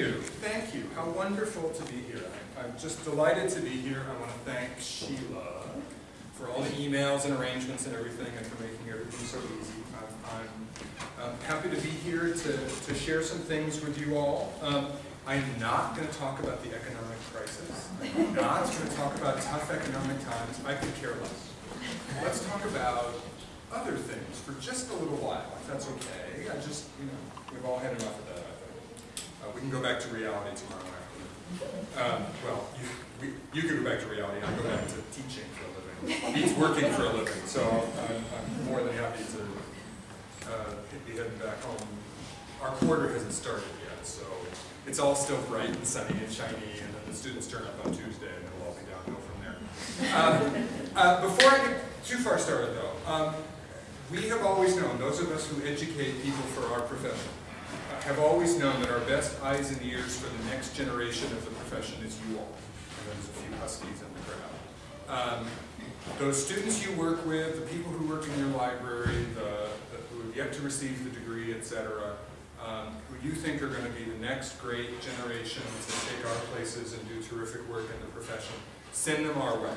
you, thank you. How wonderful to be here. I- I'm just delighted to be here. I want to thank Sheila for all the emails and arrangements and everything and for making everything so easy. I'm, I'm happy to be here to, to share some things with you all. Um, I'm not going to talk about the economic crisis. I'm not going to talk about tough economic times. I could care less. Let's talk about other things for just a little while, if that's okay. I just, you know, we've all had enough of that. Uh, we can go back to reality tomorrow afternoon. Um, well, you, we, you can go back to reality, I go back to teaching for a living. He's working for a living, so I'm, I'm more than happy to uh, be heading back home. Our quarter hasn't started yet, so it's all still bright and sunny and shiny, and then the students turn up on Tuesday, and it'll all be downhill from there. Um, uh, before I get too far started, though, um, we have always known, those of us who educate people for our profession, have always known that our best eyes and ears for the next generation of the profession is you all. And there's a few huskies in the crowd. Um, those students you work with, the people who work in your library, the, the, who have yet to receive the degree, et cetera, um, who you think are going to be the next great generation to take our places and do terrific work in the profession, send them our way.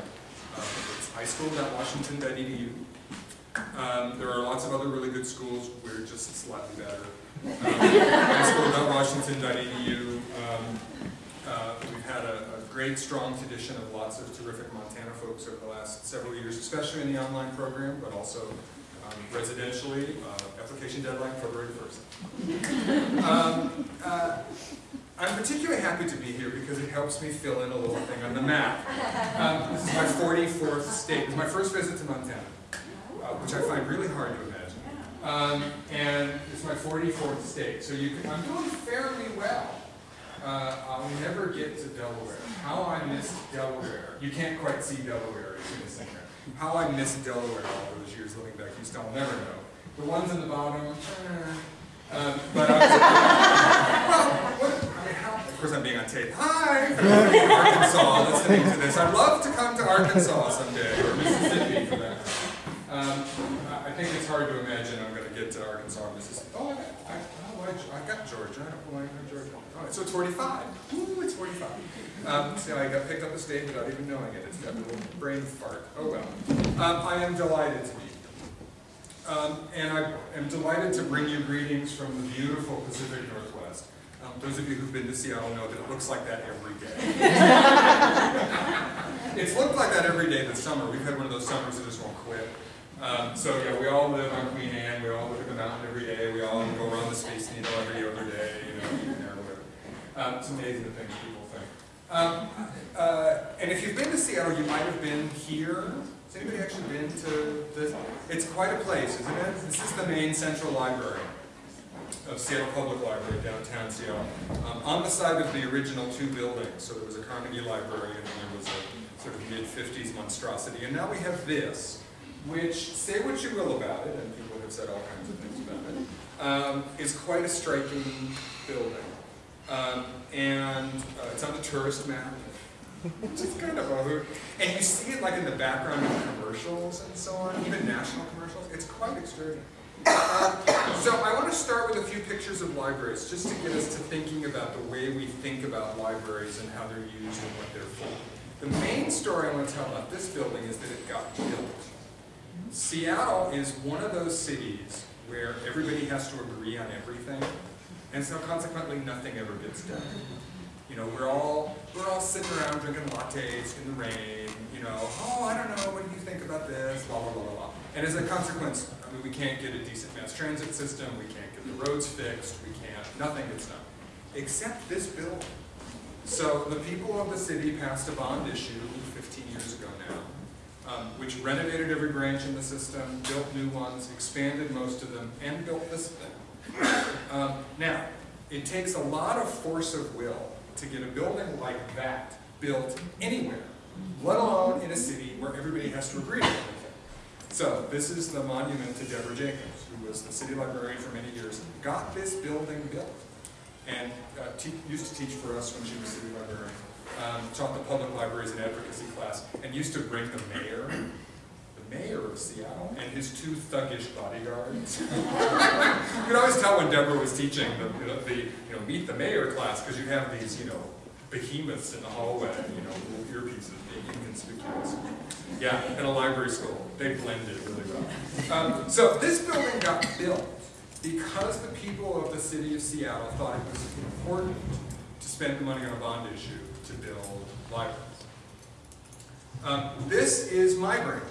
Um, it's ischool.washington.edu. Um, there are lots of other really good schools. We're just slightly better. Um, ischool.washington.edu. Um, uh, we've had a, a, great, strong tradition of lots of terrific Montana folks over the last several years, especially in the online program, but also um, residentially. Uh, application deadline February 1st. Um, uh, I'm particularly happy to be here because it helps me fill in a little thing on the map. Um, this is my 44th state. Is my first visit to Montana, uh, which I find really hard to. Um, and it's my 44th state, so you can, I'm doing fairly well. Uh, I'll never get to Delaware. How I missed Delaware. You can't quite see Delaware you're missing there. How I missed Delaware all those years living back east, I'll never know. The ones in the bottom, eh. um, but I well, what, I of course I'm being on tape. Hi, Arkansas, listening to this. I'd love to come to Arkansas someday, or Mississippi for that. Um, I think it's hard to imagine I'm going to get to Arkansas or Mississippi. Oh, I, I, oh, I, I got Georgia. I don't like Georgia. All right, so it's 45. Ooh, it's 45. Um, see, I got picked up a state without even knowing it. It's got a little brain fart. Oh well. Um, I am delighted to be here. Um, and I am delighted to bring you greetings from the beautiful Pacific Northwest. Um, those of you who've been to Seattle know that it looks like that every day. it's looked like that every day this summer. We've had one of those summers that just won't quit. Um, so yeah, we all live on Queen Anne, we all look at the mountain every day, we all go around the Space Needle every other day, you know, even there, whatever. Um, it's amazing the things people think. Um, uh, and if you've been to Seattle, you might have been here. Has anybody actually been to this? It's quite a place, isn't it? This is the main central library of Seattle Public Library, downtown Seattle. Um, on the site of the original two buildings, so there was a Carnegie Library and then there was a sort of mid-50s monstrosity. And now we have this, which, say what you will about it, and people have said all kinds of things about it, um, is quite a striking building. Um, and uh, it's on the tourist map, which is kind of other. And you see it like in the background of commercials and so on, even national commercials. It's quite extraordinary. So I want to start with a few pictures of libraries, just to get us to thinking about the way we think about libraries and how they're used and what they're for. The main story I want to tell about this building is that it got built. Seattle is one of those cities where everybody has to agree on everything, and so consequently nothing ever gets done. You know, we're all we're all sitting around drinking lattes in the rain, you know, oh, I don't know, what do you think about this, blah, blah, blah, blah, blah. And as a consequence, I mean, we can't get a decent mass transit system, we can't get the roads fixed, we can't, nothing gets done. Except this building. So the people of the city passed a bond issue 15 years ago now, um, which renovated every branch in the system, built new ones, expanded most of them, and built this thing. Um, now, it takes a lot of force of will to get a building like that built anywhere, let alone in a city where everybody has to agree to everything. So this is the monument to Deborah Jacobs, who was the city librarian for many years, got this building built, and uh, used to teach for us when she was city librarian. Um, taught the public libraries and advocacy class, and used to bring the mayor. The mayor of Seattle and his two thuggish bodyguards. you could always tell when Deborah was teaching the, the, you know, meet the mayor class because you have these, you know, behemoths in the hallway, you know, little earpieces being inconspicuous. Yeah, in a library school. They blended really well. Um, so this building got built because the people of the city of Seattle thought it was important to spend the money on a bond issue to build libraries. Um, this is my branch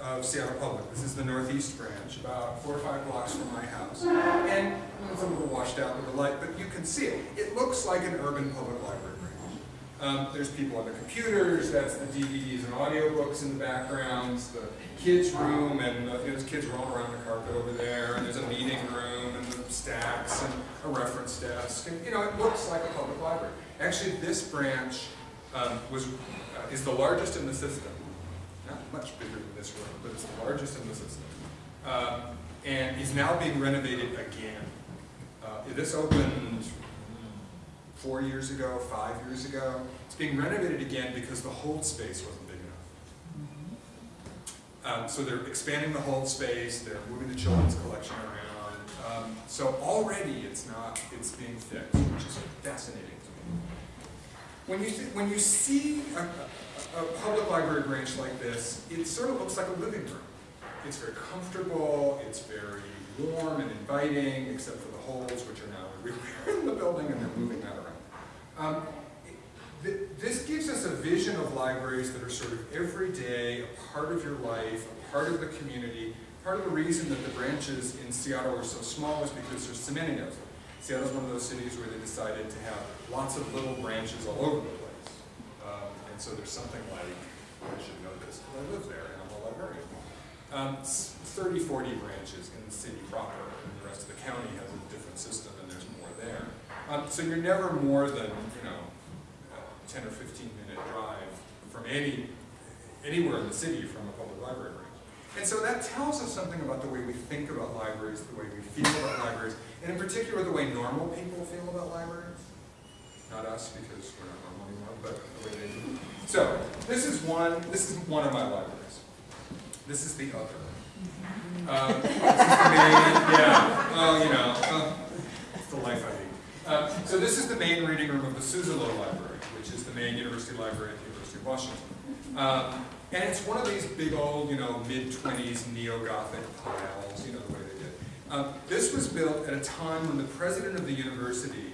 of Seattle Public. This is the northeast branch, about four or five blocks from my house. And it's a little washed out with the light, but you can see it. It looks like an urban public library branch. Um, there's people on the computers, that's the DVDs and audiobooks in the backgrounds, the kids' room, and uh, there's kids rolling around the carpet over there, and there's a meeting room, and the stacks, and a reference desk, and you know, it looks like a public library. Actually, this branch um, was, uh, is the largest in the system. Not much bigger than this room, but it's the largest in the system. Um, and is now being renovated again. Uh, this opened four years ago, five years ago. It's being renovated again because the hold space wasn't big enough. Um, so they're expanding the hold space, they're moving the children's collection around. Um, so already it's not, it's being fixed, which is fascinating. When you, when you see a, a, public library branch like this, it sort of looks like a living room. It's very comfortable, it's very warm and inviting, except for the holes, which are now everywhere in the building, and they're moving that around. Um, th this gives us a vision of libraries that are sort of every day, a part of your life, a part of the community. Part of the reason that the branches in Seattle are so small is because there's so many of them. Seattle's one of those cities where they decided to have lots of little branches all over the place. Um, and so there's something like, I should know this, because I live there and I'm a librarian. Um, 30, 40 branches in the city proper, and the rest of the county has a different system and there's more there. Um, so you're never more than, you know, 10 or 15 minute drive from any, anywhere in the city from a public library branch. And so that tells us something about the way we think about libraries, the way we feel about libraries, and in particular the way normal people feel about libraries. Not us, because we're not normal anymore, but the way they do. So, this is one, this is one of my libraries. This is the other. Um, this is the main, yeah, oh, you know, uh, it's the life I lead. Uh, so this is the main reading room of the Suzzallo Library, which is the main university library at the University of Washington. Um, and it's one of these big old, you know, mid-20s neo-Gothic piles, you know, the way they did. Um, this was built at a time when the president of the university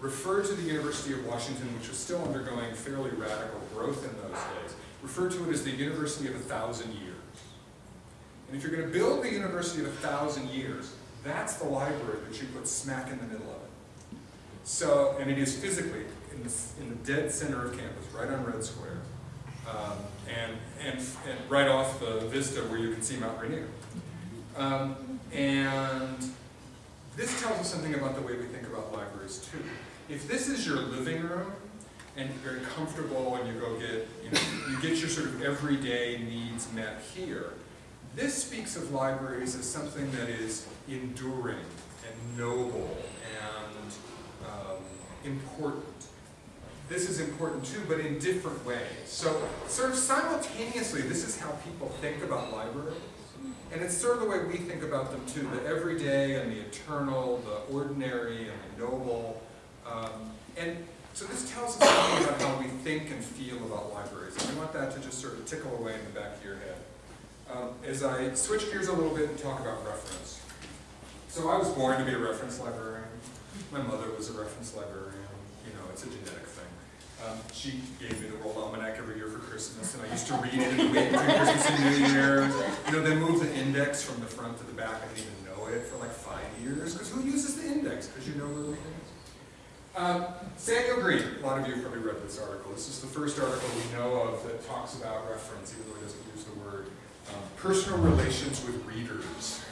referred to the University of Washington, which was still undergoing fairly radical growth in those days, referred to it as the University of a Thousand Years. And if you're going to build the University of a Thousand Years, that's the library that you put smack in the middle of it. So, and it is physically in the, in the dead center of campus, right on Red Square, um, and, and, and right off the vista where you can see Mount Rainier. Um, and this tells us something about the way we think about libraries too. If this is your living room, and you're very comfortable and you go get, you know, you get your sort of everyday needs met here, this speaks of libraries as something that is enduring and noble and um, important. This is important too, but in different ways. So sort of simultaneously, this is how people think about libraries. And it's sort of the way we think about them too, the everyday and the eternal, the ordinary and the noble. Um, and so this tells us something about how we think and feel about libraries. And I want that to just sort of tickle away in the back of your head. Um, as I switch gears a little bit and talk about reference. So I was born to be a reference librarian. My mother was a reference librarian. You know, it's a genetic. Um, she gave me the World Almanac every year for Christmas, and I used to read it and wait between Christmas and New Year. You know, they moved the index from the front to the back. I didn't even know it for like five years, because who uses the index? Because you know where everything is. Um, Samuel Green, a lot of you probably read this article. This is the first article we know of that talks about reference, even though it doesn't use the word. Um, personal relations with readers.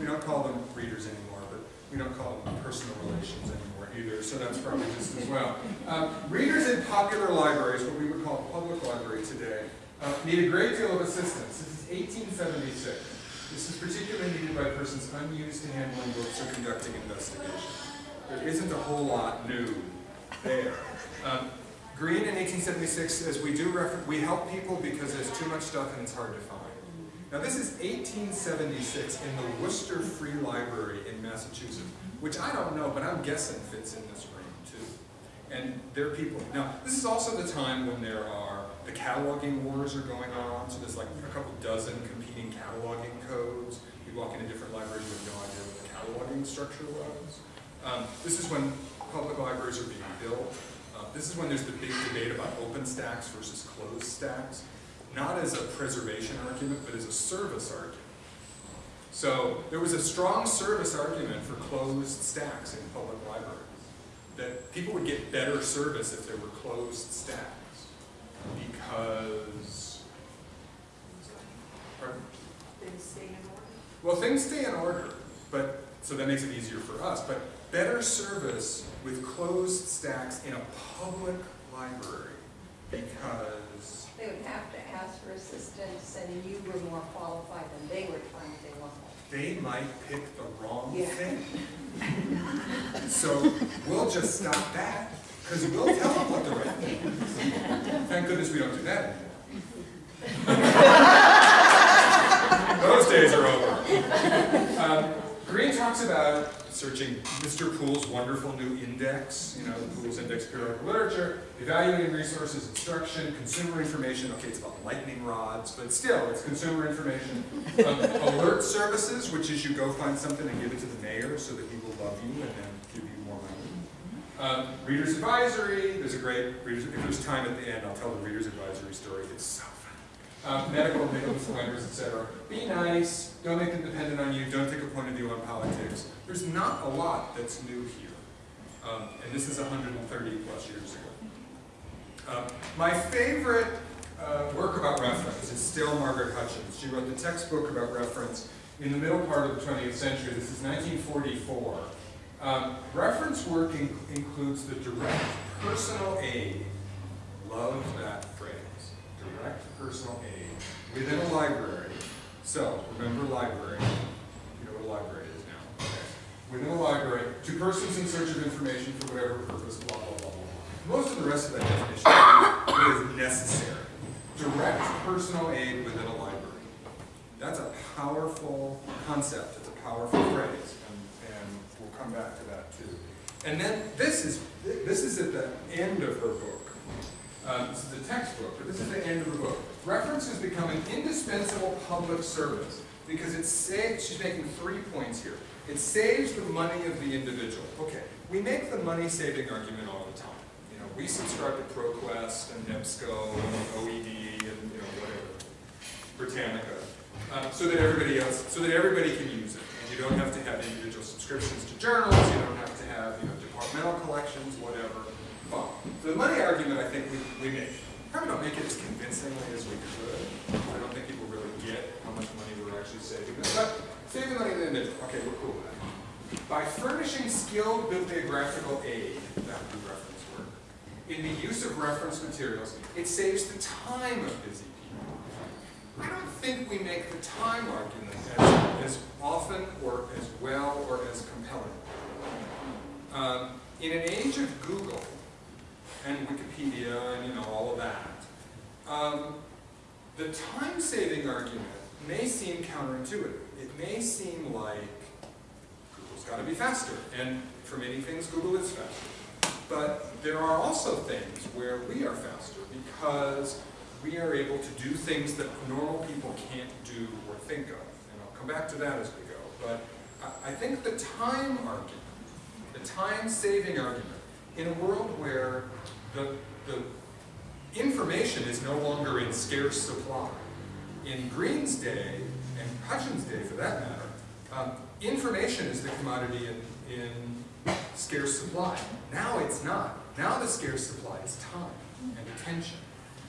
We don't call them readers anymore, but we don't call them personal relations anymore so that's probably just as well. Um, readers in popular libraries, what we would call a public library today, uh, need a great deal of assistance. This is 1876. This is particularly needed by persons unused to handling books or conducting investigations. There isn't a whole lot new there. Um, Green in 1876 says we do we help people because there's too much stuff and it's hard to find. Now this is 1876 in the Worcester Free Library in Massachusetts, which I don't know, but I'm guessing fits in this room too. And there are people, now this is also the time when there are, the cataloging wars are going on, so there's like a couple dozen competing cataloging codes. You walk into different libraries with no idea what the cataloging structure was. Um, this is when public libraries are being built. Uh, this is when there's the big debate about open stacks versus closed stacks, not as a preservation argument, but as a service argument. So there was a strong service argument for closed stacks in public libraries, that people would get better service if there were closed stacks, because, pardon? Things stay in order? Well, things stay in order, but, so that makes it easier for us, but better service with closed stacks in a public library because, They would have to ask for assistance and you were more qualified than they were trying to well, they might pick the wrong Yeah. thing. So we'll just stop that, because we'll tell them what the right thing is. Thank goodness we don't do that anymore. Those days are over. Um, Green talks about searching Mr. Poole's wonderful new index, you know, the Poole's Index Periodic Literature, evaluating resources, instruction, consumer information, okay, it's about lightning rods, but still, it's consumer information. Um, alert services, which is you go find something and give it to the mayor so that he will love you and then give you more money. Um, reader's advisory, there's a great, reader's, if there's time at the end, I'll tell the reader's advisory story, it's so Um, medical, legal disclaimers, etc. Be nice, don't make them dependent on you, don't take a point of view on politics. There's not a lot that's new here. Um, and this is 130 plus years ago. Um, my favorite uh, work about reference is still Margaret Hutchins. She wrote the textbook about reference in the middle part of the 20th century. This is 1944. Um, reference work in includes the direct personal aid. Love that personal aid within a library. So, remember library. You know what a library is now. Okay. Within a library, to persons in search of information for whatever purpose, blah, blah, blah, blah. Most of the rest of that definition is necessary. Direct personal aid within a library. That's a powerful concept. It's a powerful phrase, and, and we'll come back to that too. And then this is this is at the end of her book. Um, this is the textbook, but this is the end of the book. Reference has become an indispensable public service because it saves. She's making three points here. It saves the money of the individual. Okay, we make the money-saving argument all the time. You know, we subscribe to ProQuest and EBSCO and OED and you know whatever, Britannica, um, so that everybody else, so that everybody can use it. And you don't have to have individual subscriptions to journals. You don't have to have you know departmental collections, whatever. So the money argument, I think we, we make. Probably don't make it as convincingly as we could. I don't think people really get how much money we're actually saving. But saving money in the individual, okay, we're cool with that. By furnishing skilled bibliographical aid, that would be reference work, in the use of reference materials, it saves the time of busy people. I don't think we make the time argument as, as often or as well or as compelling. Um, in an age of Google and Wikipedia and you know all of that, um, the time-saving argument may seem counterintuitive. It may seem like Google's got to be faster, and for many things, Google is faster. But there are also things where we are faster because we are able to do things that normal people can't do or think of. And I'll come back to that as we go. But I, think the time argument, the time-saving argument, in a world where the, the information is no longer in scarce supply, in Green's day, and Hutchins' day for that matter, um, information is the commodity in, in scarce supply. Now it's not. Now the scarce supply is time and attention.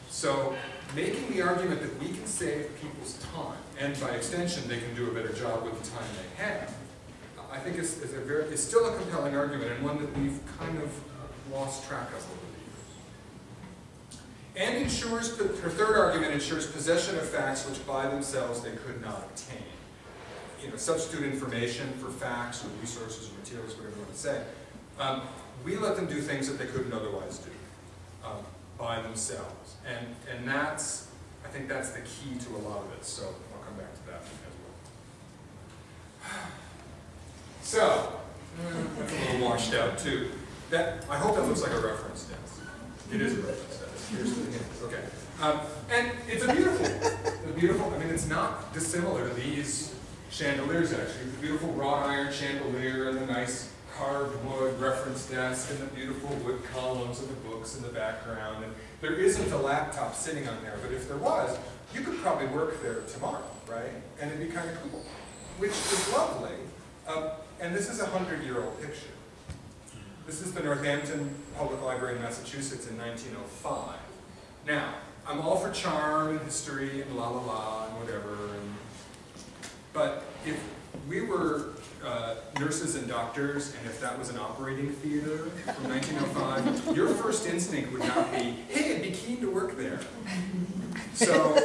So making the argument that we can save people's time, and by extension they can do a better job with the time they have, I think is, is, a very, is still a compelling argument and one that we've kind of lost track of over the years. And ensures, her third argument ensures possession of facts which by themselves they could not obtain. You know, substitute information for facts or resources or materials, whatever you want to say. Um, we let them do things that they couldn't otherwise do um, by themselves. And, and that's I think that's the key to a lot of it, so I'll come back to that as well. So, a little washed out too. That, I hope that looks like a reference desk. It is a reference desk. Here's the thing. Okay. Um, and it's a beautiful, a beautiful, I mean, it's not dissimilar to these chandeliers actually. The beautiful wrought iron chandelier and the nice carved wood reference desk and the beautiful wood columns and the books in the background. And there isn't a laptop sitting on there, but if there was, you could probably work there tomorrow, right? And it'd be kind of cool, which is lovely. Um, and this is a hundred-year-old picture. This is the Northampton Public Library in Massachusetts in 1905. Now, I'm all for charm and history and la la la and whatever, and, but if we were uh, nurses and doctors, and if that was an operating theater from 1905, your first instinct would not be, hey, I'd be keen to work there. So,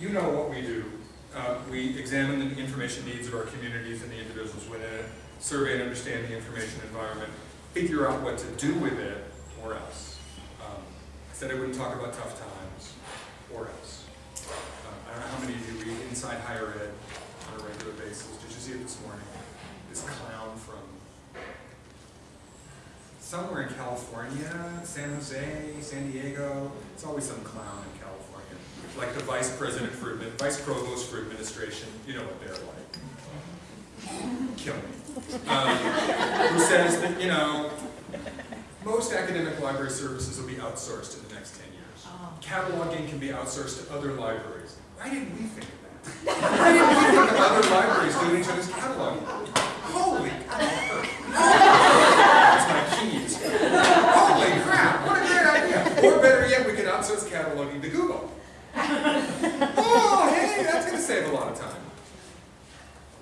you know what we do. Uh, we examine the information needs of our communities and the individuals within it, survey and understand the information environment, figure out what to do with it, or else. Um, I said I wouldn't talk about tough times, or else. Uh, I don't know how many of you read Inside Higher Ed on a regular basis. Did you see it this morning? This clown from somewhere in California, San Jose, San Diego. It's always some clown. Like the vice president for, admin- vice provost for administration, you know what they're like. Kill me. Um, who says that, you know, most academic library services will be outsourced in the next 10 years. Cataloging can be outsourced to other libraries. Why didn't we think of that? Why didn't we think of other libraries doing each other's cataloging? Holy That's my keys. Holy crap, what a great idea. Or better yet, we could outsource cataloging to Google. Oh, hey, that's gonna save a lot of time.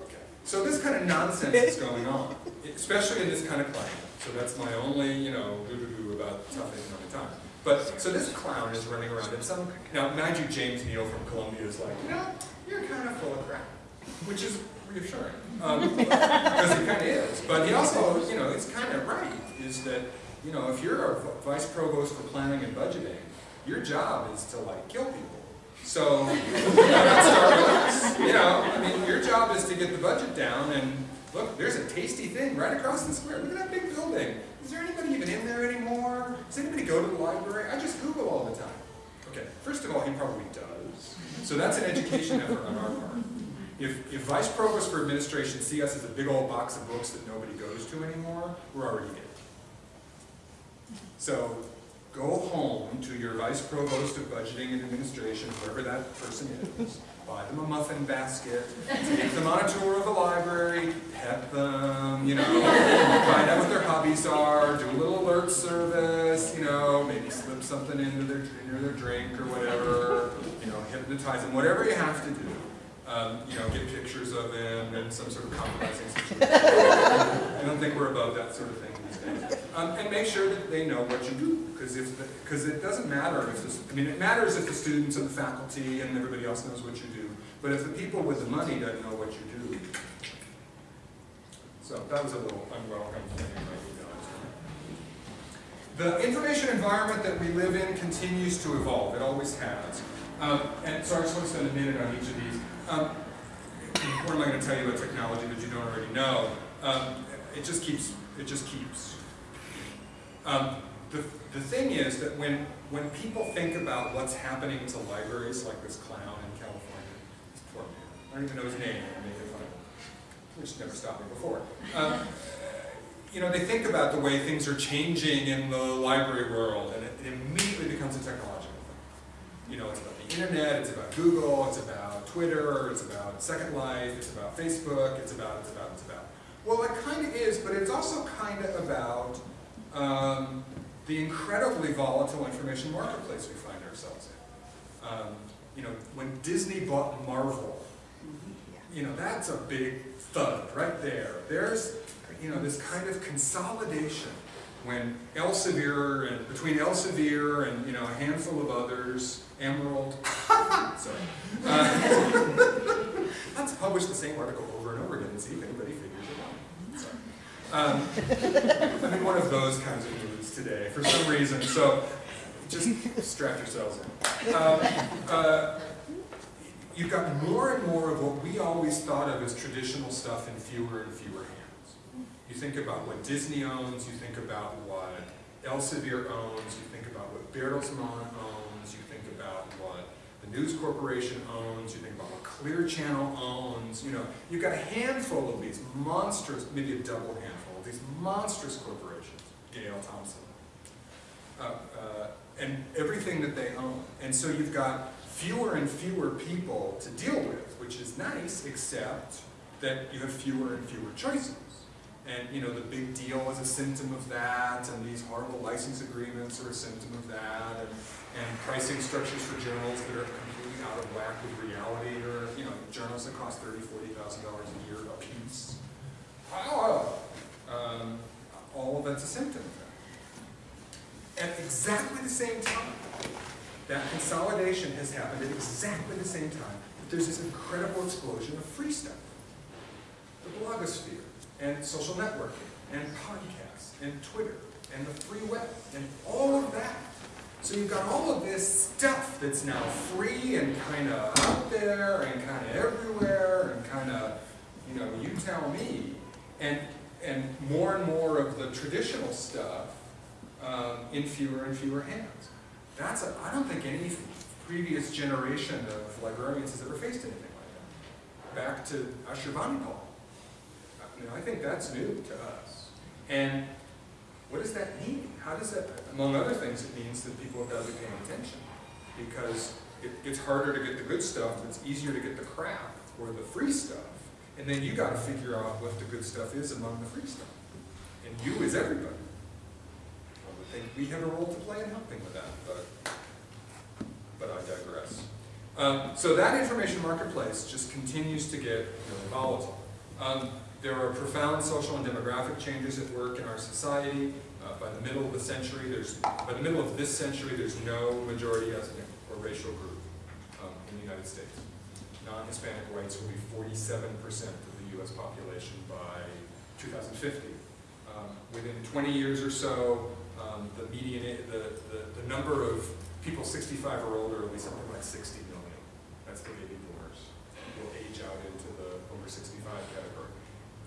Okay, so this kind of nonsense is going on, especially in this kind of climate. So that's my only, you know, doo-doo-doo about tough economic time. But, so this clown is running around and some, now mind you, James Neal from Columbia is like, you know, you're kind of full of crap, which is reassuring, um, because he kind of is. But he also, you know, it's kind of right, is that, you know, if you're a vice provost for planning and budgeting, your job is to like kill people. So? You know, I mean, your job is to get the budget down and look, there's a tasty thing right across the square. Look at that big building. Is there anybody even in there anymore? Does anybody go to the library? I just Google all the time. Okay, first of all, he probably does. So that's an education effort on our part. If, if vice provost for administration see us as a big old box of books that nobody goes to anymore, we're already dead. So go home to your vice provost of budgeting and administration, whoever that person is, buy them a muffin basket, take them on a tour of the library, pet them, you know, find out what their hobbies are, do a little alert service, you know, maybe slip something into their, into their drink or whatever, you know, hypnotize them, whatever you have to do. Um, you know, get pictures of him and some sort of compromising situation. I don't think we're above that sort of thing these days. Um, and make sure that they know what you do, because if because it doesn't matter if the, I mean it matters if the students and the faculty and everybody else knows what you do, but if the people with the money don't know what you do. So that was a little unwelcome thing. The information environment that we live in continues to evolve. It always has. Um, and so I just want to spend a minute on each of these. Um, what am I going to tell you about technology that you don't already know? Um, it just keeps, it just keeps. Um, the, the thing is that when, when people think about what's happening to libraries like this clown in California, this poor man, I don't even know his name, I'm making fun of him, which never stopped me before. Um, you know, they think about the way things are changing in the library world, and it, it immediately becomes a technological thing. You know, it's about the internet, it's about Google, it's about Twitter, it's about Second Life, it's about Facebook, it's about, it's about, it's about. Well, it kind of is, but it's also kind of about um, the incredibly volatile information marketplace we find ourselves in. Um, you know, when Disney bought Marvel, you know, that's a big thud right there. There's, you know, this kind of consolidation when Elsevier and between Elsevier and you know a handful of others, Emerald, sorry, uh, let's publish the same article over and over again and see if anybody figures it out. Um, I'm in one of those kinds of today, for some reason, so just strap yourselves in. Um, uh, you've got more and more of what we always thought of as traditional stuff in fewer and fewer hands. You think about what Disney owns, you think about what Elsevier owns, you think about what Bertelsmann owns, you think about what the News Corporation owns, you think about what Clear Channel owns, you know, you've got a handful of these monstrous, maybe a double handful of these monstrous corporations, Gale Thomson, uh, uh, and everything that they own. And so you've got fewer and fewer people to deal with, which is nice, except that you have fewer and fewer choices. And you know, the big deal is a symptom of that, and these horrible license agreements are a symptom of that, and, and pricing structures for journals that are completely out of whack with reality, or you know, journals that cost thirty, forty thousand dollars a year a piece. Oh, um, all of that's a symptom. At exactly the same time, that consolidation has happened at exactly the same time that there's this incredible explosion of free stuff. The blogosphere, and social networking, and podcasts, and Twitter, and the free web, and all of that. So you've got all of this stuff that's now free and kind of out there and kind of everywhere and kind of, you know, you tell me. And, and more and more of the traditional stuff um, in fewer and fewer hands. That's a, I don't think any previous generation of librarians has ever faced anything like that. Back to Ashurbanipal. You know, I think that's new to us. And what does that mean? How does that, among other things, it means that people have got to be paying attention. Because it, it's harder to get the good stuff, it's easier to get the crap or the free stuff. And then you got to figure out what the good stuff is among the free stuff. And you is everybody. I think we have a role to play in helping with that, but, but I digress. Um, so that information marketplace just continues to get really volatile. Um, there are profound social and demographic changes at work in our society. Uh, by the middle of the century, there's by the middle of this century, there's no majority ethnic or racial group um, in the United States. Non-Hispanic whites will be 47% of the U.S. population by 2050. Um, within 20 years or so, um, the median, the, the, the number of people 65 or older will be something like 60 million. That's the baby boomers. Will age out into the over 65 category.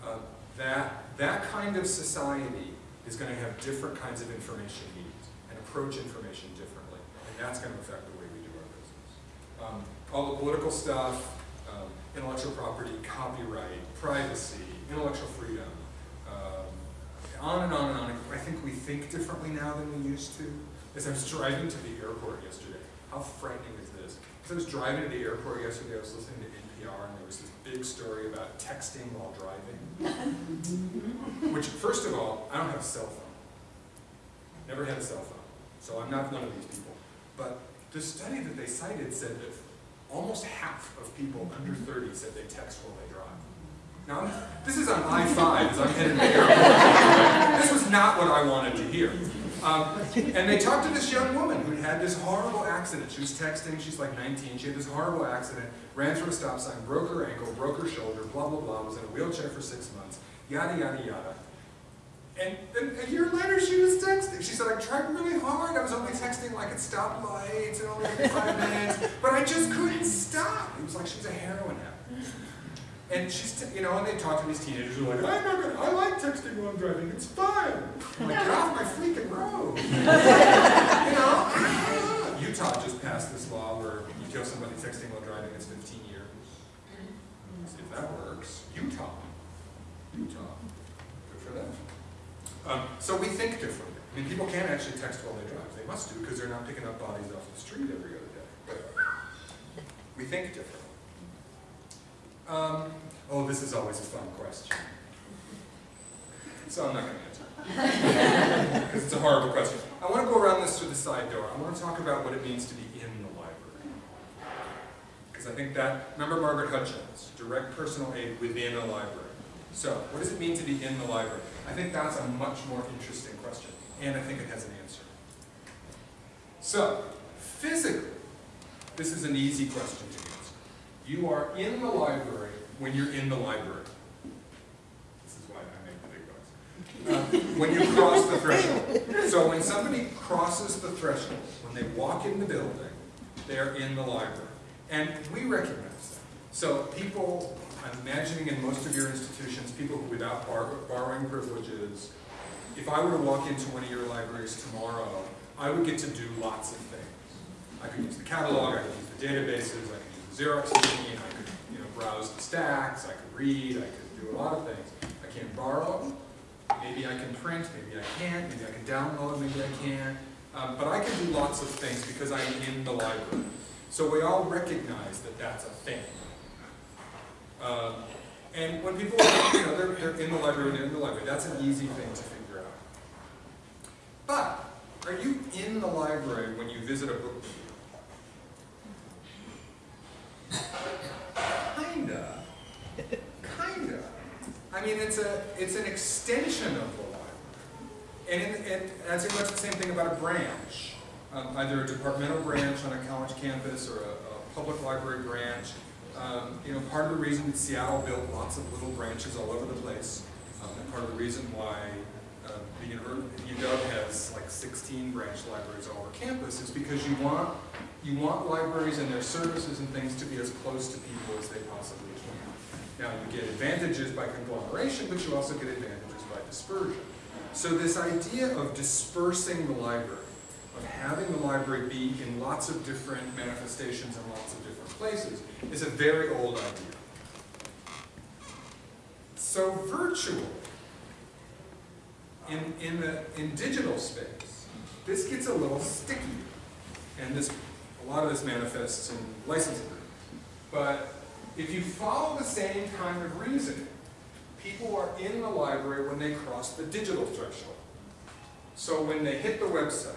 Uh, that, that kind of society is going to have different kinds of information needs and approach information differently. And that's going to affect the way we do our business. Um, all the political stuff, um, intellectual property, copyright, privacy, intellectual freedom, on and on and on. I think we think differently now than we used to. As I was driving to the airport yesterday, how frightening is this? As I was driving to the airport yesterday, I was listening to NPR, and there was this big story about texting while driving. Which, first of all, I don't have a cell phone. Never had a cell phone. So I'm not one of these people. But the study that they cited said that almost half of people under 30 said they text while they drive. Now, this is on I-5 as I'm heading to the airport. This was not what I wanted to hear. Um, and they talked to this young woman who had this horrible accident. She was texting, she's like 19, she had this horrible accident, ran through a stop sign, broke her ankle, broke her shoulder, blah, blah, blah, was in a wheelchair for six months, yada, yada, yada. And then a year later she was texting. She said, I tried really hard, I was only texting like at stoplights and only every five minutes, but I just couldn't stop. It was like she was a heroin addict. And she's, you know, and they talk to these teenagers who are like, I'm not gonna, I like texting while I'm driving, it's fun. I'm like, get off my freaking road. you know, Utah just passed this law where you kill somebody texting while driving, it's 15 years. See if that works. Utah. Utah. Good for them. Um, so we think differently. I mean, people can't actually text while they drive. They must do because they're not picking up bodies off the street every other day. But we think differently. Um, oh, this is always a fun question. So I'm not going to answer it. because it's a horrible question. I want to go around this through the side door. I want to talk about what it means to be in the library. Because I think that, remember Margaret Hutchins, direct personal aid within a library. So, what does it mean to be in the library? I think that's a much more interesting question, and I think it has an answer. So, physically, this is an easy question to answer. You are in the library when you're in the library. This is why I make the big um, when you cross the threshold. So when somebody crosses the threshold, when they walk in the building, they're in the library. And we recognize that. So people, I'm imagining in most of your institutions, people who without bar- borrowing privileges, if I were to walk into one of your libraries tomorrow, I would get to do lots of things. I could use the catalog, I could use the databases, I could use Xerox machine, I could you know, browse the stacks, I could read, I could do a lot of things. I can't borrow, maybe I can print, maybe I can't, maybe I can download, maybe I can't. Um, but I can do lots of things because I'm in the library. So we all recognize that that's a thing. Um, and when people, are, you know, they're, they're in the library, they're in the library, that's an easy thing to figure out. But, are you in the library when you visit a book Kinda. Kinda. I mean, it's a, it's an extension of the library. And it, it, that's pretty much the same thing about a branch. Um, either a departmental branch on a college campus or a, a public library branch. Um, you know, part of the reason that Seattle built lots of little branches all over the place, um, and part of the reason why uh, the UW has like 16 branch libraries all over campus is because you want you want libraries and their services and things to be as close to people as they possibly can. Now you get advantages by conglomeration, but you also get advantages by dispersion. So this idea of dispersing the library, of having the library be in lots of different manifestations and lots of different places, is a very old idea. So virtual, in, in, the, in digital space, this gets a little sticky. And this, a lot of this manifests in agreements. But if you follow the same kind of reasoning, people are in the library when they cross the digital threshold. So when they hit the website,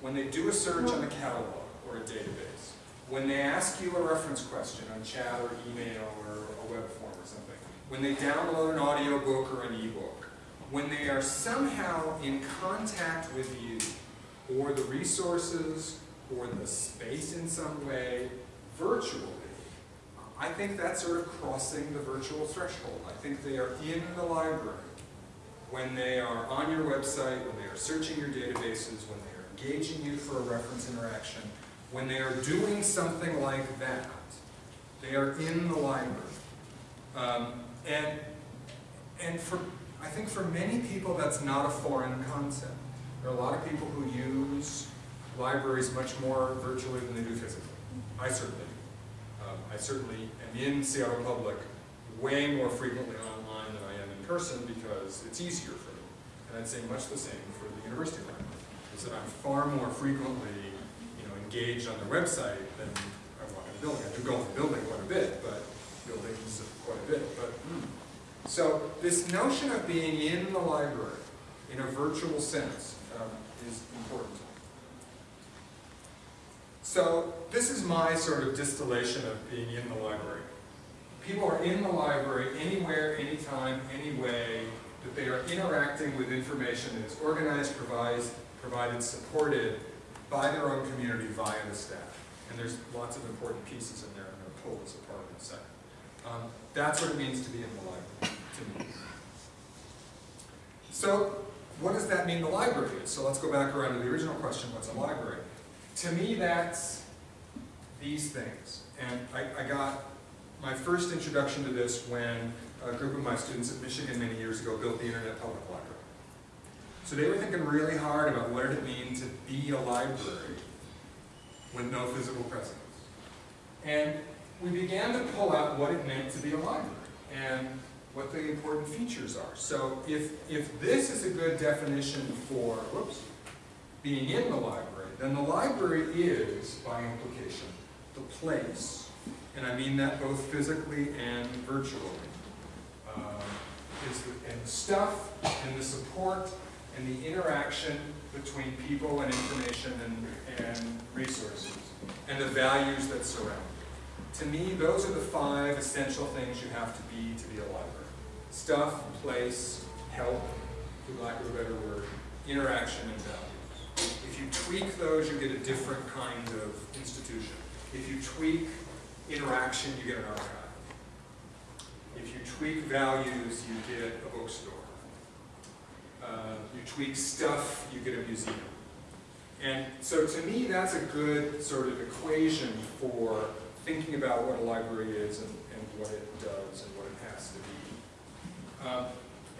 when they do a search on a catalog or a database, when they ask you a reference question on chat or email or a web form or something, when they download an audio book or an ebook, when they are somehow in contact with you or the resources or the space in some way virtually, I think that's sort of crossing the virtual threshold. I think they are in the library when they are on your website, when they are searching your databases, when they are engaging you for a reference interaction, when they are doing something like that, they are in the library. Um, and, and for, I think for many people that's not a foreign concept. There are a lot of people who use libraries much more virtually than they do physically. I certainly do. Um, I certainly am in Seattle Public way more frequently online than I am in person because it's easier for me. And I'd say much the same for the university library. Is that I'm far more frequently, you know, engaged on their website than I walk in the building. I do go in the building quite a bit, but buildings quite a bit. But so this notion of being in the library in a virtual sense um, is important. So this is my sort of distillation of being in the library. People are in the library anywhere, anytime, any way that they are interacting with information that is organized, provided, supported by their own community via the staff. And there's lots of important pieces in there. and to pull this apart in a second. Um, that's what it means to be in the library, to me. So, what does that mean the library is? So let's go back around to the original question, what's a library? To me, that's these things. And I, I got my first introduction to this when a group of my students at Michigan many years ago built the Internet Public Library. So they were thinking really hard about what did it mean to be a library with no physical presence. And we began to pull out what it meant to be a library and what the important features are. So if, if this is a good definition for, whoops, being in the library, then the library is, by implication, the place, and I mean that both physically and virtually, um, is the, and the stuff and the support and the interaction between people and information and, and resources, and the values that surround it. To me, those are the five essential things you have to be to be a library. Stuff, place, help, for lack of a better word, interaction, and values. If you tweak those, you get a different kind of institution. If you tweak interaction, you get an archive. If you tweak values, you get a bookstore. uh, you tweak stuff, you get a museum. And so to me, that's a good sort of equation for thinking about what a library is and, and what it does and what it has to be. Um,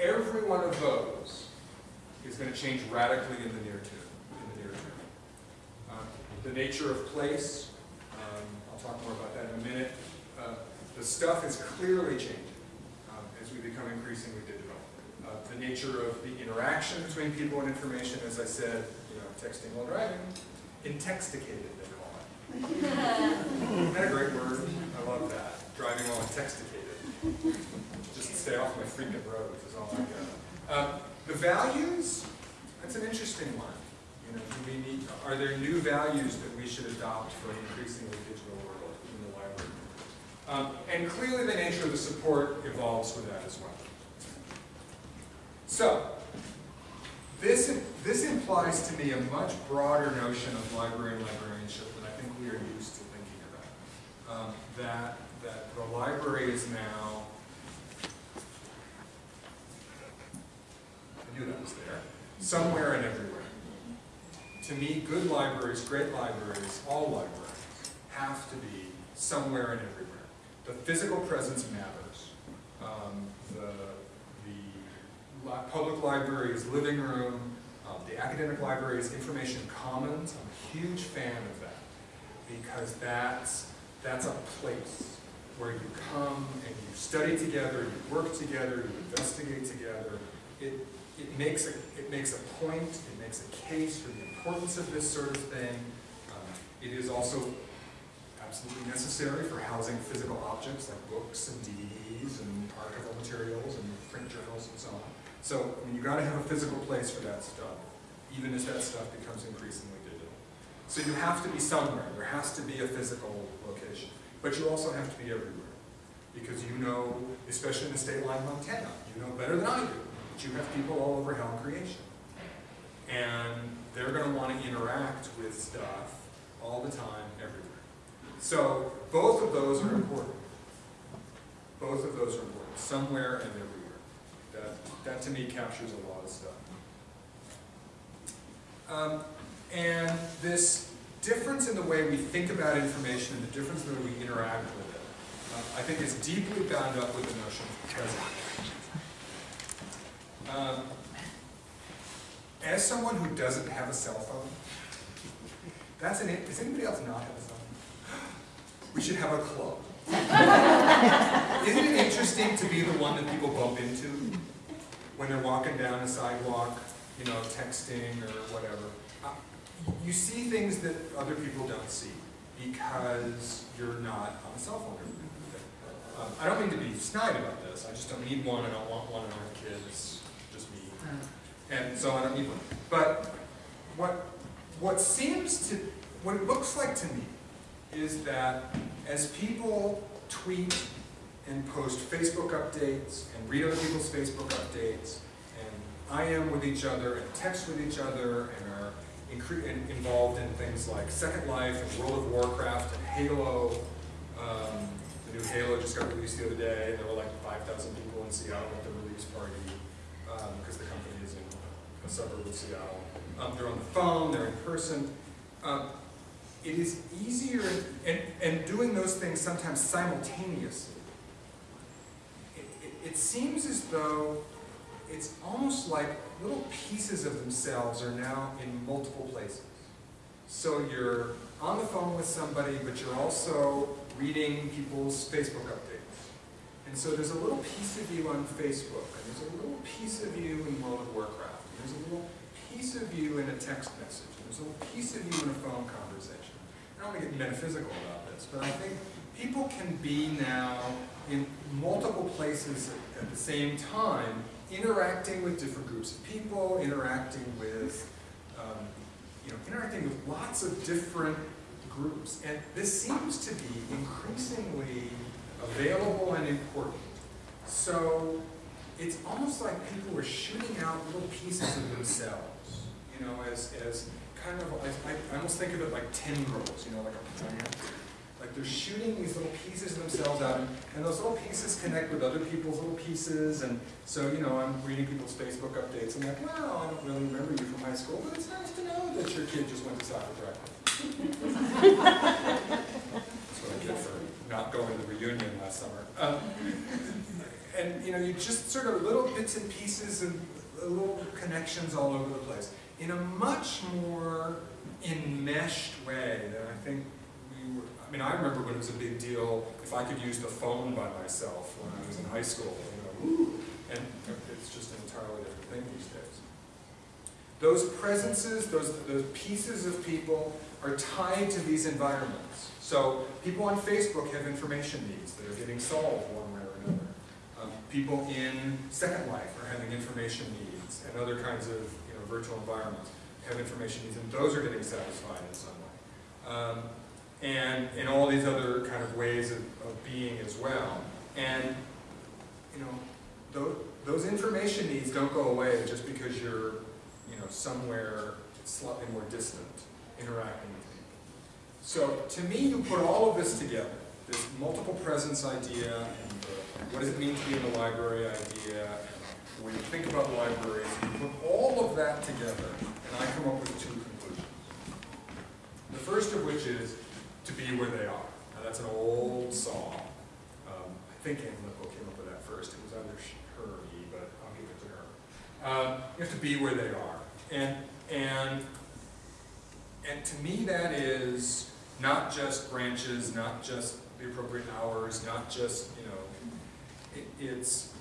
every one of those is going to change radically in the near term. In the near term. Um, the nature of place, um, I'll talk more about that in a minute. Uh, the stuff is clearly changing um, as we become increasingly digital. Uh, the nature of the interaction between people and information, as I said, you know, texting while driving, intoxicated they call it. Isn't that a great word? I love that. Driving while intoxicated. Just stay off my freaking roads is all I got. Um, the values, that's an interesting one. Know, do we need, are there new values that we should adopt for an increasingly digital world in the library? Um, and clearly the nature of the support evolves with that as well. So, this, this implies to me a much broader notion of library and librarianship than I think we are used to thinking about. Um, that, that the library is now, I knew that was there, somewhere and everywhere. To me, good libraries, great libraries, all libraries, have to be somewhere and everywhere. The physical presence matters. Um, the, the li- public library is living room. Um, the academic library is information commons. I'm a huge fan of that because that's, that's a place where you come and you study together, you work together, you investigate together. It, it, makes a, it makes a point, it makes a case for the importance of this sort of thing. Um, it is also absolutely necessary for housing physical objects like books and DVDs and archival materials and print journals and so on. So I mean, you got to have a physical place for that stuff, even as that stuff becomes increasingly digital. So you have to be somewhere. There has to be a physical location. But you also have to be everywhere. Because you know, especially in the state line Montana, you know better than I do, that you have people all over hell creation. And they're going to want to interact with stuff all the time, everywhere. So both of those are important. Both of those are important, somewhere and everywhere. That, that to me captures a lot of stuff. Um, and this difference in the way we think about information and the difference in the way we interact with it, uh, I think is deeply bound up with the notion of presence. Um, as someone who doesn't have a cell phone, that's an, does anybody else not have a cell phone? We should have a club. Isn't it interesting to be the one that people bump into when they're walking down a sidewalk, you know, texting or whatever? Uh, You see things that other people don't see because you're not on a cell phone. Um, I don't mean to be snide about this, I just don't need one, I don't want one, don't have kids, just me. And so don't need one. But what, what seems to, what it looks like to me is that as people tweet and post Facebook updates and read other people's Facebook updates and IM with each other and text with each other and are in- involved in things like Second Life and World of Warcraft and Halo. Um, the new Halo just got released the other day and there were like 5,000 people in Seattle at the release party because the company is in a suburb of Seattle. Um, they're on the phone, they're in person. Um, it is easier, and, and doing those things sometimes simultaneously, it, it, it seems as though it's almost like little pieces of themselves are now in multiple places. So you're on the phone with somebody, but you're also reading people's Facebook updates. And so there's a little piece of you on Facebook, and there's a little piece of you in World of Warcraft, a little piece of you in a text message, there's a little piece of you in a phone conversation. I don't want to get metaphysical about this, but I think people can be now in multiple places at, the same time, interacting with different groups of people, interacting with, um, you know, interacting with lots of different groups. And this seems to be increasingly available and important. So it's almost like people are shooting out little pieces of themselves, you know, as, as kind of, I, I almost think of it like tendrils, you know, like a plant. Like they're shooting these little pieces of themselves out, and, and those little pieces connect with other people's little pieces, and so, you know, I'm reading people's Facebook updates, I'm like, wow, I don't really remember you from high school, but it's nice to know that your kid just went to soccer practice. That's what I get for not going to the reunion last summer. Um, and, you know, you just sort of little bits and pieces and little connections all over the place in a much more enmeshed way than I think we were. I mean, I remember when it was a big deal if I could use the phone by myself when I was in high school. You know, and it's just an entirely different thing these days. Those presences, those, those pieces of people are tied to these environments. So people on Facebook have information needs that are getting solved one way people in Second Life are having information needs and other kinds of you know, virtual environments have information needs, and those are getting satisfied in some way. Um, and in all these other kind of ways of, of being as well. And, you know, those, those information needs don't go away just because you're, you know, somewhere slightly more distant interacting with people. So to me, you put all of this together, this multiple presence idea and the, what does it mean to be in the library idea, when you think about libraries, you put all of that together, and I come up with two conclusions. The first of which is to be where they are. Now that's an old song. Um, I think Anne Lipow came up with that first. It was either her or me, but I'll give it to her. Um, you have to be where they are. And, and, and to me that is not just branches, not just the appropriate hours, not just, you know, it's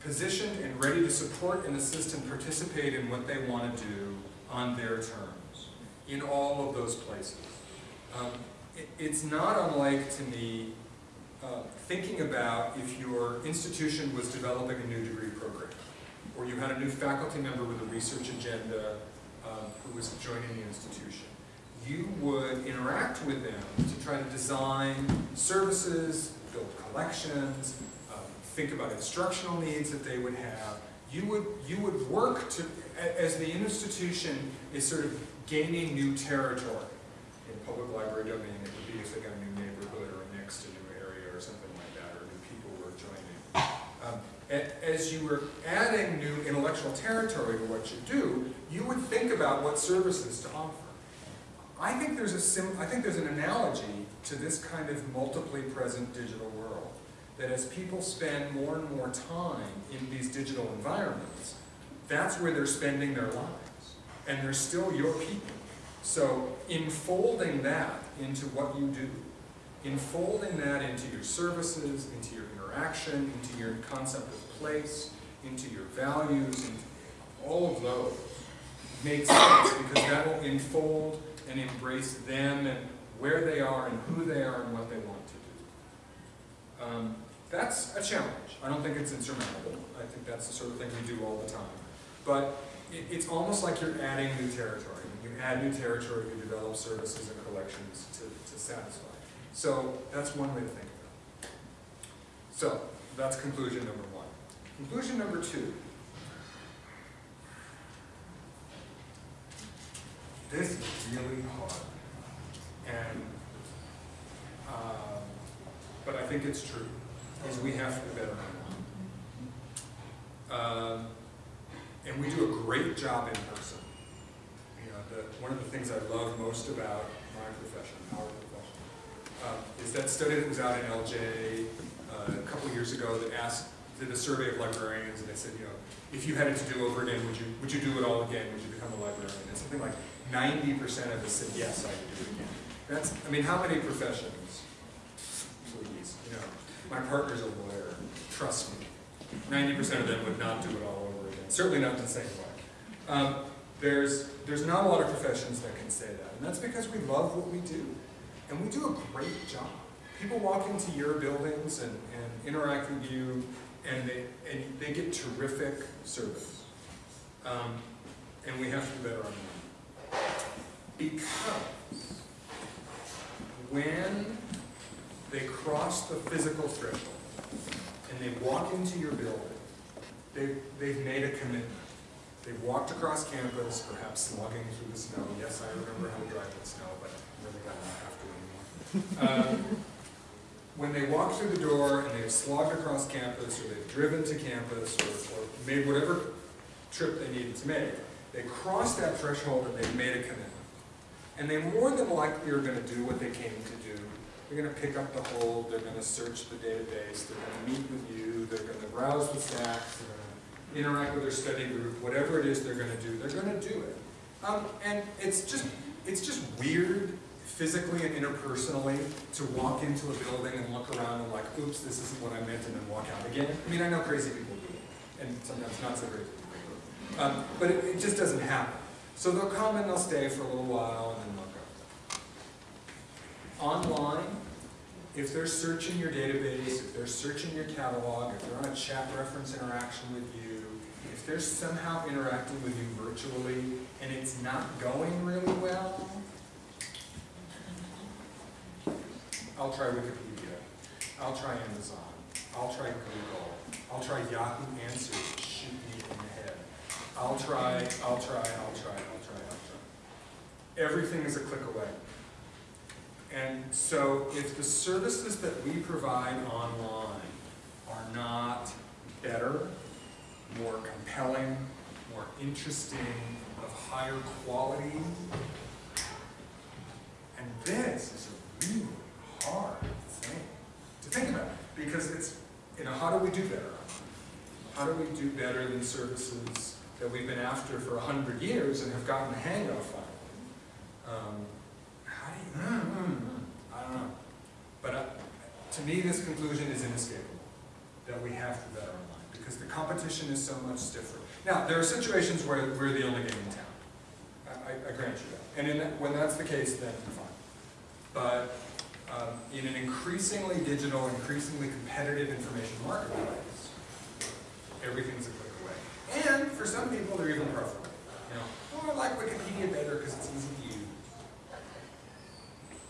positioned and ready to support and assist and participate in what they want to do on their terms in all of those places. Um, it, it's not unlike to me uh, thinking about if your institution was developing a new degree program, or you had a new faculty member with a research agenda um, who was joining the institution. You would interact with them to try to design services, build collections, think about instructional needs that they would have. You would, you would work to, as the institution is sort of gaining new territory. In public library domain, it would be if they got a new neighborhood or next to a new area or something like that, or new people were joining. Um, As you were adding new intellectual territory to what you do, you would think about what services to offer. I think there's a sim, I think there's an analogy to this kind of multiply present digital world. That as people spend more and more time in these digital environments, that's where they're spending their lives. And they're still your people. So enfolding that into what you do, enfolding that into your services, into your interaction, into your concept of place, into your values, into all of those makes sense because that will enfold and embrace them and where they are and who they are and what they want to do. Um, that's a challenge. I don't think it's insurmountable. I think that's the sort of thing we do all the time. But it, it's almost like you're adding new territory. When you add new territory, you develop services and collections to, to satisfy. So that's one way to think about it. So that's conclusion number one. Conclusion number two. This is really hard. And, um, but I think it's true, is we have to be better Um, and we do a great job in person. You know, the, one of the things I love most about my profession, our profession, um, is that study that was out in LJ uh, a couple years ago that asked, did a survey of librarians, and they said, you know, if you had it to do over again, would you would you do it all again? Would you become a librarian? And something like 90% of us said, yes, I would do it again. That's, I mean, how many professions, please, you know, my partner's a lawyer, trust me. 90% of them would not do it all over again, certainly not the same way. Um, there's, there's not a lot of professions that can say that, and that's because we love what we do. And we do a great job. People walk into your buildings and, and interact with you, and they, and they get terrific service. Um, and we have to do better on that. Because when they cross the physical threshold and they walk into your building, they, they've made a commitment. They've walked across campus, perhaps slugging through the snow. Yes, I remember how to drive in snow, but really got not have to anymore. Um, When they walk through the door and they've slogged across campus, or they've driven to campus, or, or made whatever trip they needed to make, they cross that threshold and they've made a commitment. And they more than likely are gonna do what they came to do. They're gonna pick up the hold, they're gonna search the database, they're gonna meet with you, they're gonna browse the stacks, they're gonna interact with their study group, whatever it is they're gonna do, they're gonna do it. Um, and it's just, it's just weird physically and interpersonally to walk into a building and look around and like, oops, this isn't what I meant, and then walk out again. I mean, I know crazy people do it, and sometimes not so crazy people do. Um, but it, it just doesn't happen. So they'll come and they'll stay for a little while and then they'll. Online, if they're searching your database, if they're searching your catalog, if they're on a chat reference interaction with you, if they're somehow interacting with you virtually and it's not going really well, I'll try Wikipedia, I'll try Amazon, I'll try Google, I'll try Yahoo Answers, shoot me in the head. I'll try, I'll try, I'll try, I'll try, I'll try. Everything is a click away. And so if the services that we provide online are not better, more compelling, more interesting, of higher quality, and this is a really hard thing to think about, because it's, you know, how do we do better? How do we do better than services that we've been after for a hundred years and have gotten the hang of finally? Um, mm, mm, mm, I don't know. But uh, to me, this conclusion is inescapable, that we have to better online, because the competition is so much stiffer. Now, there are situations where we're the only game in town. I, I- I grant you that. And that, when that's the case, then fine. But um, in an increasingly digital, increasingly competitive information marketplace, everything's a click away. And for some people, they're even preferable. You know, I like Wikipedia better because it's easy.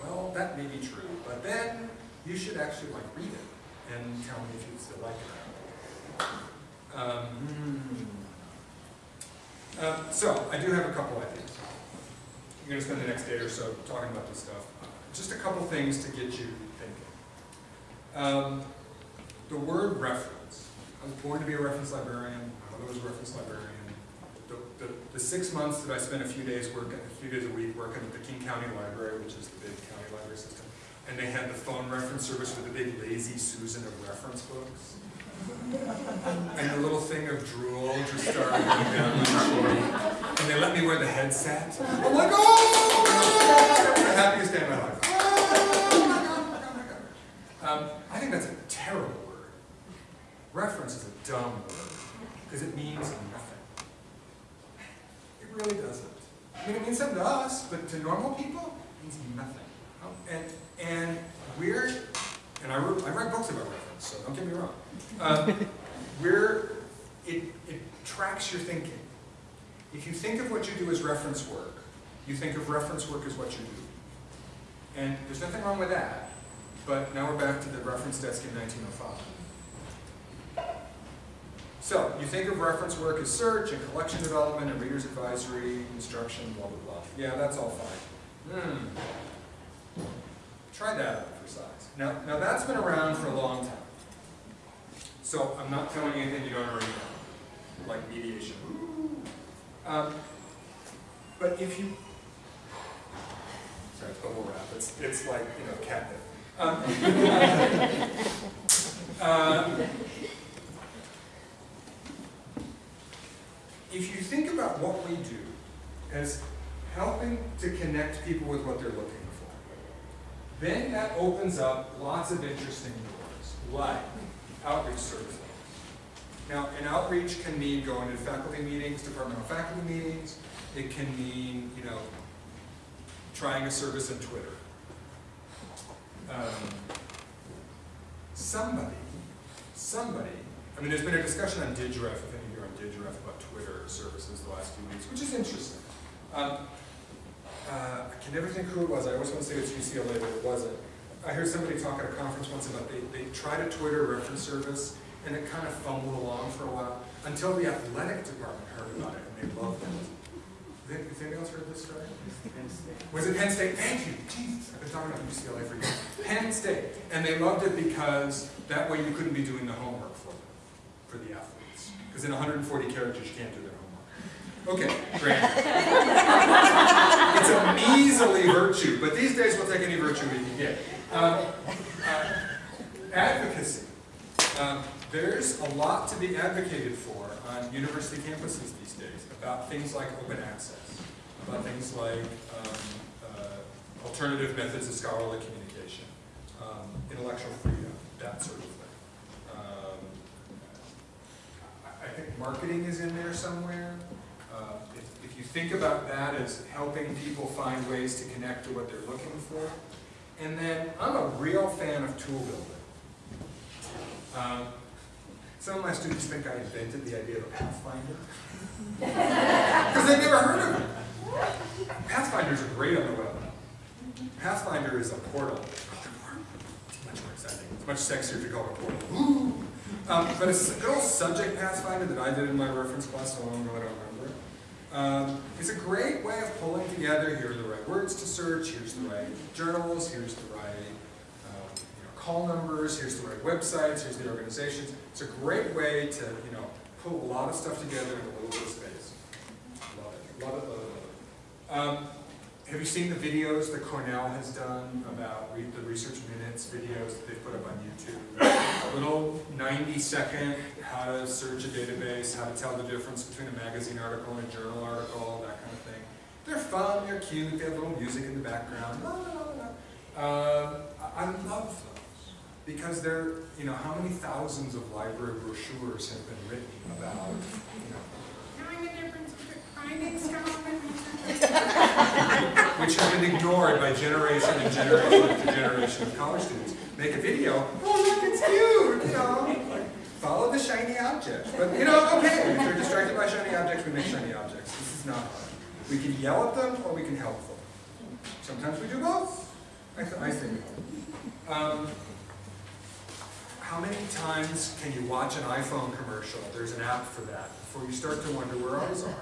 Well, that may be true, but then you should actually like read it and tell me if you still like it. Um, hmm. Um, so, I do have a couple ideas. I'm going to spend the next day or so talking about this stuff. Just a couple things to get you thinking. Um, the word reference. I was born to be a reference librarian. My mother was a reference librarian. The, the, the six months that I spent a few days working, a few days a week working at the King County Library, which is the big library system, and they had the phone reference service with the big lazy Susan of reference books. And the little thing of drool just started going down my cheek. And they let me wear the headset. I'm like, oh the happiest day of my life. Oh my God, oh my God. Um, I think that's a terrible word. Reference is a dumb word because it means nothing. It really doesn't. I mean, it means something to us, but to normal people, it means nothing. And, and we're, and I, wrote, I write books about reference, so don't get me wrong. Um, we're, it, it tracks your thinking. If you think of what you do as reference work, you think of reference work as what you do. And there's nothing wrong with that, but now we're back to the reference desk in 1905. So, you think of reference work as search and collection development and reader's advisory, instruction, blah, blah, blah. Yeah, that's all fine. Hmm. Try that out for size. Now, now that's been around for a long time. So I'm not telling you anything you don't already know, like mediation. Um, but if you, sorry, bubble wrap. It's, it's like, you know, catnip. Um, uh, if you think about what we do as helping to connect people with what they're looking then that opens up lots of interesting doors, like outreach services. Now, an outreach can mean going to faculty meetings, departmental faculty meetings. It can mean, you know, trying a service on Twitter. Um, somebody, somebody, I mean, there's been a discussion on Digref, if any of you are on Digref, about Twitter services the last few weeks, which is interesting. Um, uh, I can never think who it was. I always want to say it's UCLA, but it wasn't. I heard somebody talk at a conference once about they, they tried a Twitter reference service and it kind of fumbled along for a while until the athletic department heard about it and they loved it. Has anybody else heard this story? Was it Penn State? Thank you. Jesus, I've been talking about UCLA for years. Penn State. And they loved it because that way you couldn't be doing the homework for them, for the athletes. Because in 140 characters, you can't do homework. Okay, great. it's a measly virtue, but these days we'll take any virtue we can get. Um, uh, advocacy. Um, there's a lot to be advocated for on university campuses these days about things like open access, about things like um, uh, alternative methods of scholarly communication, um, intellectual freedom, that sort of thing. Um, I think marketing is in there somewhere. You think about that as helping people find ways to connect to what they're looking for, and then I'm a real fan of tool building. Um, some of my students think I invented the idea of a Pathfinder. Because they've never heard of it. Pathfinders are great on the web. Pathfinder is a portal. It's much more exciting. It's much sexier to call it a portal. Um, but it's a good old subject Pathfinder that I did in my reference class so long ago I don't remember. Um, it's a great way of pulling together, here are the right words to search, here's the right journals, here's the right um, you know, call numbers, here's the right websites, here's the organizations. It's a great way to, you know, pull a lot of stuff together in a little bit of space. Love it, love it, love it, love it. Um, have you seen the videos that Cornell has done about re the research minutes videos that they put up on YouTube? a Little 90 second how to search a database, how to tell the difference between a magazine article and a journal article, that kind of thing. They're fun, they're cute, they have little music in the background. I, uh, I love those because they're, you know, how many thousands of library brochures have been written about, you know, knowing the difference which have been ignored by generation and generation after generation of college students. Make a video, oh look, it's cute, you know, follow the shiny object. But you know, okay, if you're distracted by shiny objects, we make shiny objects. This is not hard. We can yell at them or we can help them. Sometimes we do both. I, th I think. Um, how many times can you watch an iPhone commercial? There's an app for that before you start to wonder where ours are.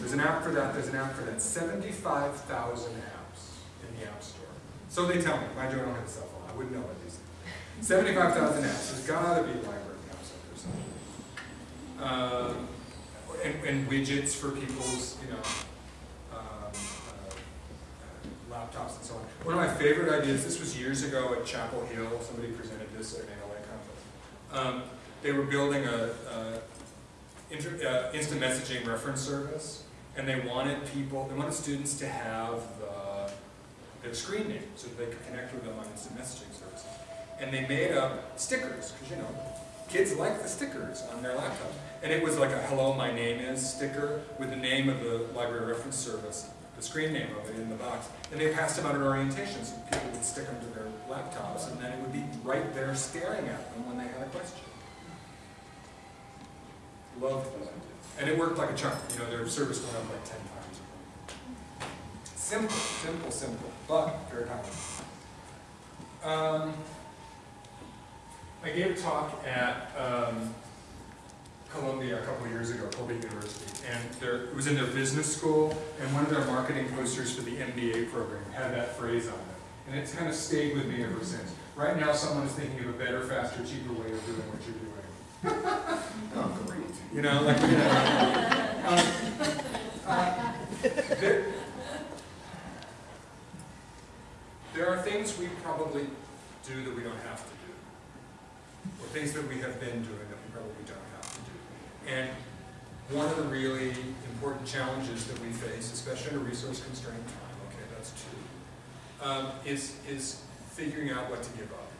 There's an app for that, there's an app for that. 75,000 apps in the App Store. So they tell me, mind you, I don't have a cell phone, I wouldn't know what these things. 75,000 apps, there's gotta be library apps out there somewhere. Um, and, and widgets for people's, you know, um, uh, uh, laptops and so on. One of my favorite ideas, this was years ago at Chapel Hill, somebody presented this at an ALA conference. Um, they were building a, a uh, instant messaging reference service, and they wanted people, they wanted students to have the, their screen name so that they could connect with them on instant messaging service. And they made up stickers, because you know, kids like the stickers on their laptops. And it was like a hello, my name is sticker with the name of the library reference service, the screen name of it in the box. And they passed them out at orientation so people would stick them to their laptops and then it would be right there staring at them when they had a question. And it worked like a charm. You know, their service went up like 10 times. Simple, simple, simple, but very powerful. Um, I gave a talk at um, Columbia a couple years ago, Columbia University, and there, it was in their business school, and one of their marketing posters for the MBA program had that phrase on it. And it's kind of stayed with me ever since. Right now, someone is thinking of a better, faster, cheaper way of doing what you're doing. Oh, great. You know, like, you know, um, uh, there, there are things we probably do that we don't have to do, or things that we have been doing that we probably don't have to do. And one of the really important challenges that we face, especially in a resource-constrained time, okay, that's two, um, is, is figuring out what to give up.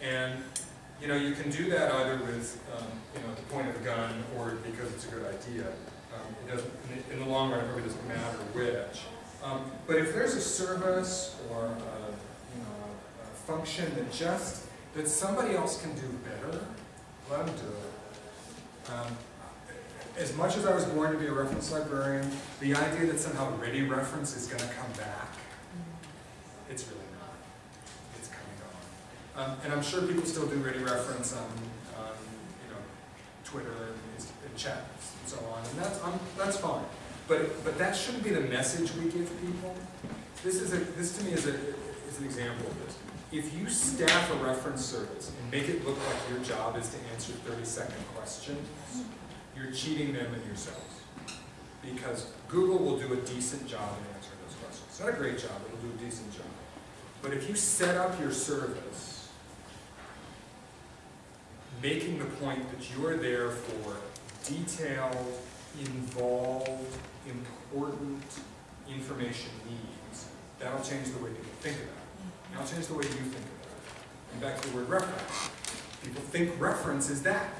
And you know, you can do that either with, um, you know, the point of a gun or because it's a good idea. Um, it doesn't, in the, long run, it probably doesn't matter which. Um, but if there's a service or a, you know, a function that just, that somebody else can do better, let them do it. Um, as much as I was born to be a reference librarian, the idea that somehow ready reference is going to come back, it's really not. It's coming on. Um, and I'm sure people still do ready reference on, on you know, Twitter and, and chats and so on, and that's, um, that's fine. But, but that shouldn't be the message we give people. This is a, this to me is a, is an example of this. If you staff a reference service and make it look like your job is to answer thirty-second questions, you're cheating them and yourselves. Because Google will do a decent job in answering those questions. It's not a great job, it'll do a decent job. But if you set up your service, making the point that you are there for detailed, involved, important information needs, that'll change the way people think about it. Mm-hmm. That'll change the way you think about it. And back to the word reference. People think reference is that.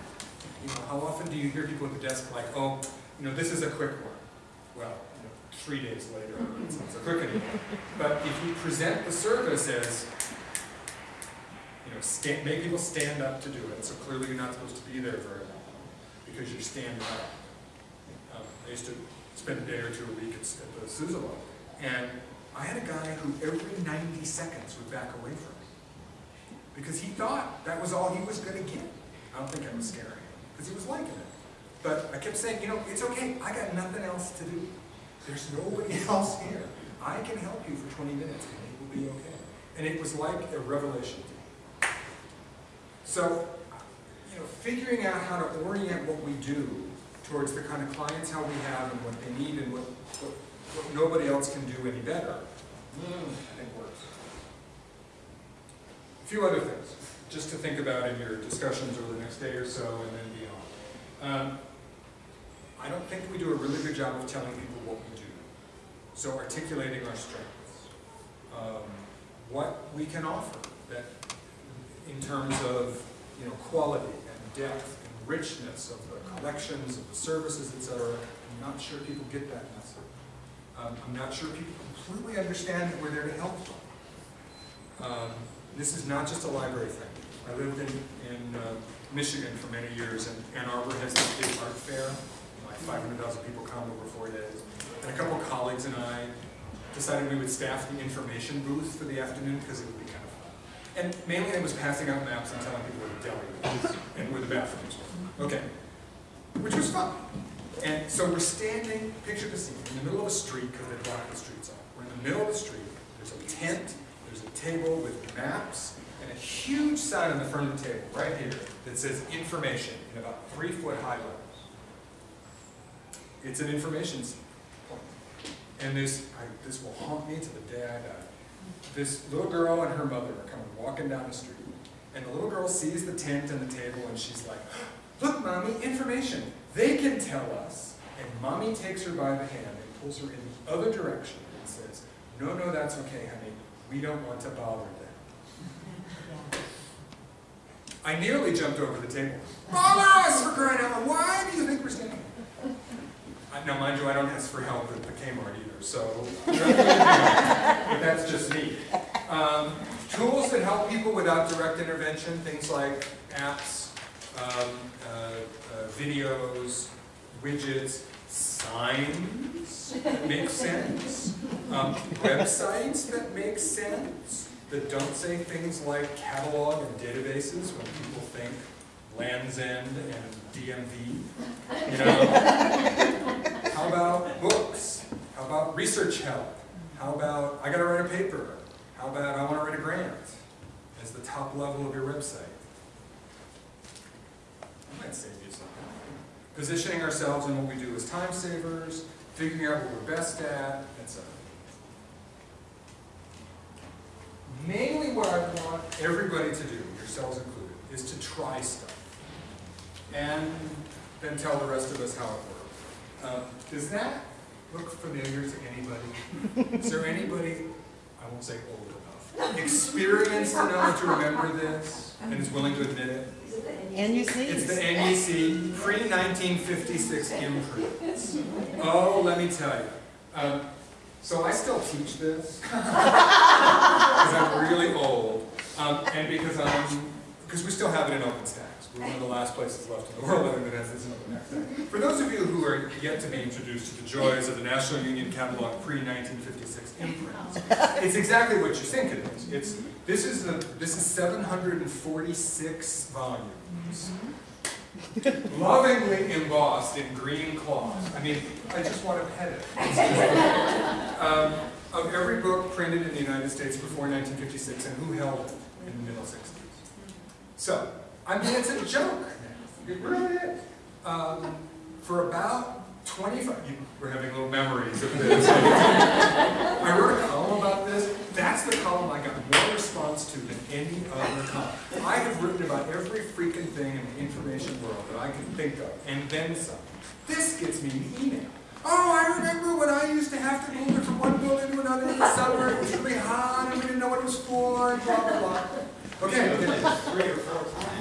You know, how often do you hear people at the desk like, oh, you know, this is a quick one? Well, you know, three days later, it's not so quick anymore. But if you present the service as, you know, sta- make people stand up to do it, so clearly you're not supposed to be there very long, because you're standing up. Um, I used to spend a day or two a week at, the Suzzallo, and I had a guy who every ninety seconds would back away from me. Because he thought that was all he was gonna get. I don't think I was him, because he was liking it. But I kept saying, you know, it's okay, I got nothing else to do. There's nobody else here. I can help you for twenty minutes, and it will be okay. And it was like a revelation to. So, you know, figuring out how to orient what we do towards the kind of clientele we have and what they need and what, what, what nobody else can do any better, mm, I think works. A few other things, just to think about in your discussions over the next day or so and then beyond. Um, I don't think we do a really good job of telling people what we do. So articulating our strengths, um, what we can offer that in terms of, you know, quality and depth and richness of the collections, of the services, et cetera. I'm not sure people get that message. Um, I'm not sure people completely understand that we're there to help them. Um, this is not just a library thing. I lived in, in uh, Michigan for many years, and Ann Arbor has this big art fair. Like 500,000 people come over four days. And a couple colleagues and I decided we would staff the information booth for the afternoon because it would be kind. And mainly it was passing out maps and telling people where the deli was and where the bathrooms were. Okay, which was fun. And so we're standing, picture the scene, in the middle of a street because they blocked the streets off. We're in the middle of the street, there's a tent, there's a table with maps, and a huge sign on the front of the table, right here, that says information in about three foot high letters. It's an information s- point. And this, I, this will haunt me to the day I die. This little girl and her mother are coming walking down the street, and the little girl sees the tent and the table, and she's like, "Look, mommy, information. They can tell us." And mommy takes her by the hand and pulls her in the other direction and says, "No, no, that's okay, honey. We don't want to bother them." I nearly jumped over the table. Mamas, for crying out loud, why do you think we're standing? Now, mind you, I don't ask for help at the Kmart either, so, but that's just me. Um, tools that help people without direct intervention, things like apps, um, uh, uh, videos, widgets, signs that make sense, um, websites that make sense, that don't say things like catalog and databases when people think Land's End and DMV, you know? How about books? How about research help? How about, I gotta write a paper? How about I wanna write a grant as the top level of your website? I might save you something. Positioning ourselves in what we do as time savers, figuring out what we're best at, etc. Mainly what I want everybody to do, yourselves included, is to try stuff. And then tell the rest of us how it works. Um, does that look familiar to anybody? Is there anybody, I won't say old enough, experienced enough to remember this and is willing to admit it the It's the? NUC pre-1956 imprints. Oh, let me tell you. Um, so I still teach this because I'm really old, um, and because I'm because we still have it in open stacks. We're one of the last places left in the world that has this in open stacks. For those of you who are yet to be introduced to the joys of the National Union Catalog pre-1956 imprints, it's exactly what you think it is. It's this is the this is 746 volumes lovingly embossed in green cloth. I mean, I just want to pet it. Um, of every book printed in the United States before 1956 and who held it in the middle 60s. So, I mean, it's a joke. It really is. Um, for about 25, you, we're having little memories of this. I wrote a column about this. That's the column I got more response to than any other column. I have written about every freaking thing in the information world that I can think of, and then some. This gets me an email. Oh, I remember when I used to have to move it from one building to another in the summer. It was really hot, and we didn't know what it was for, and blah, blah, blah. Okay, okay. Three or four!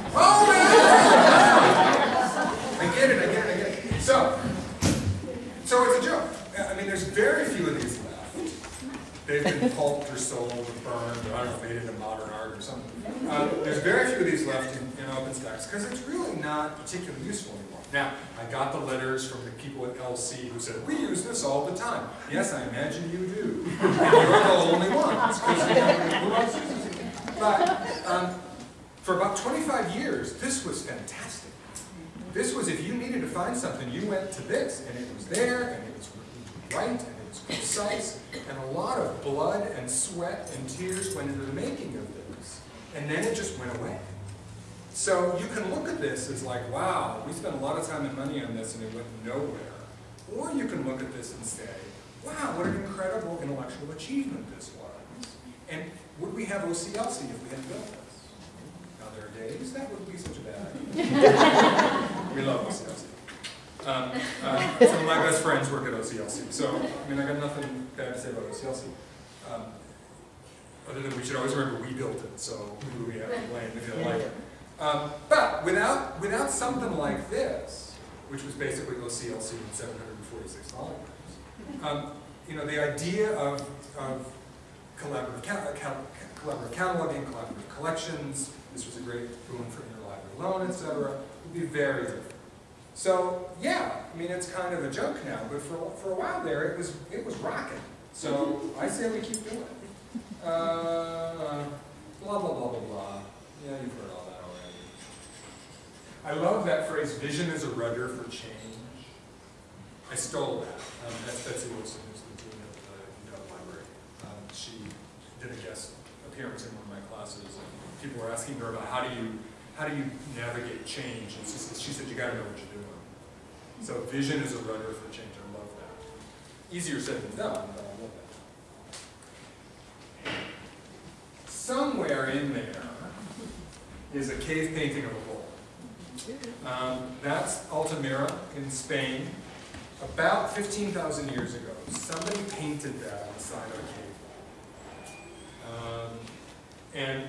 I get it, I get it, I get it. So, so it's a joke. I mean, there's very few of these left. They've been pulped or sold or burned, or I don't know, made into modern art or something. Uh, there's very few of these left in, in open stacks because it's really not particularly useful anymore. Now, I got the letters from the people at LC who said, we use this all the time. Yes, I imagine you do. And you're the only ones? But um, for about 25 years, this was fantastic. This was, if you needed to find something, you went to this, and it was there, and it was right, and it was precise, and a lot of blood and sweat and tears went into the making of this. And then it just went away. So you can look at this as like, wow, we spent a lot of time and money on this and it went nowhere. Or you can look at this and say, wow, what an incredible intellectual achievement this was. And would we have OCLC if we hadn't built this? Now there are days that wouldn't be such a bad idea. we love OCLC. Um, uh, some of my best friends work at OCLC, so I mean I got nothing bad to say about OCLC. Um, other than we should always remember we built it, so who do we have to blame if you don't like it? Um, but without, without something like this, which was basically OCLC in 746 volumes, um, you know, the idea of, of collaborative, ca ca collaborative cataloging, collaborative collections, this was a great boon for interlibrary loan, et cetera, would be very different. So, yeah, I mean, it's kind of a joke now, but for, for a while there, it was, it was rocking. So, I say we keep doing it. Uh, blah, blah, blah, blah, blah. Yeah, you've heard all that already. I love that phrase, vision is a rudder for change. I stole that. Um, that's Betsy Wilson, who's the dean of the Dove Library. Um, she did a guest appearance in one of my classes, people were asking her about how do you, how do you navigate change? And she said, she said you gotta know what you're doing. So vision is a rudder for change. I love that. Easier said than done, but I love that. Somewhere in there is a cave painting of a bull. Um, that's Altamira in Spain. About 15,000 years ago, somebody painted that on the side of a cave. Um, and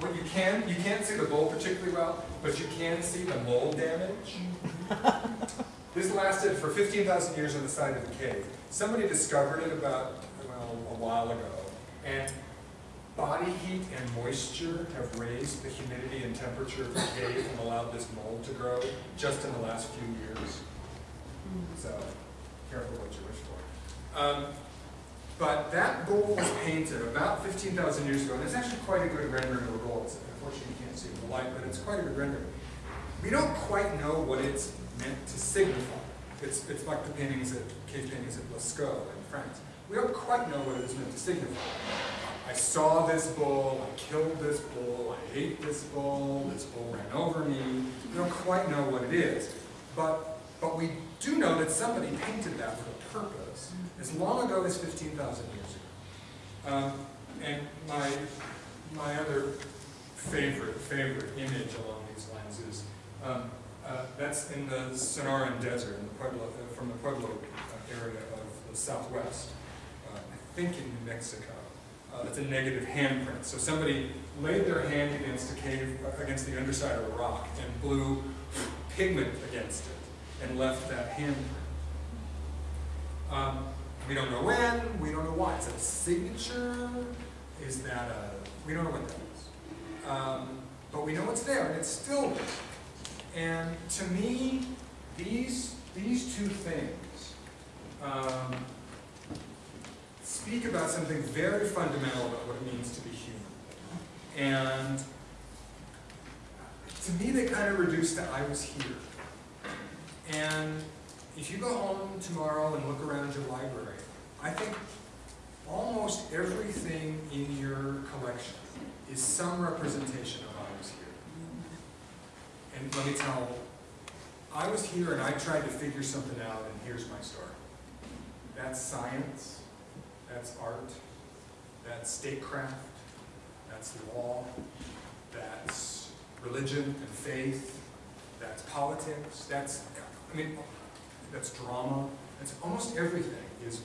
what you can, you can't see the bull particularly well, but you can see the mold damage. This lasted for 15,000 years on the side of the cave. Somebody discovered it about, well, a while ago, and body heat and moisture have raised the humidity and temperature of the cave and allowed this mold to grow just in the last few years. So, careful what you wish for. Um, but that bowl was painted about 15,000 years ago, and it's actually quite a good rendering of the. It's, unfortunately, you can't see the light, but it's quite a good rendering. We don't quite know what it's meant to signify. It's, it's like the paintings at, cave paintings at Lascaux in France. We don't quite know what it's meant to signify. I saw this bull, I killed this bull, I hate this bull, this bull ran over me. We don't quite know what it is. But, but we do know that somebody painted that with a purpose as long ago as 15,000 years ago. Um, and my, my other favorite, favorite image along these lines is, um, uh, that's in the Sonoran Desert, in the Pueblo, uh, from the Pueblo uh, area of the southwest, uh, I think in New Mexico. Uh, it's a negative handprint. So somebody laid their hand against a cave, uh, against the underside of a rock and blew pigment against it and left that handprint. Um, we don't know when, we don't know why. Is that a signature? Is that a, we don't know what that is. Um, but we know it's there and it's still there. And to me, these, these two things um, speak about something very fundamental about what it means to be human. And to me, they kind of reduce to I was here. And if you go home tomorrow and look around your library, I think almost everything in your collection is some representation of I was here. And let me tell, I was here and I tried to figure something out and here's my story. That's science, that's art, that's statecraft, that's law, that's religion and faith, that's politics, that's, I mean, that's drama, that's almost everything is,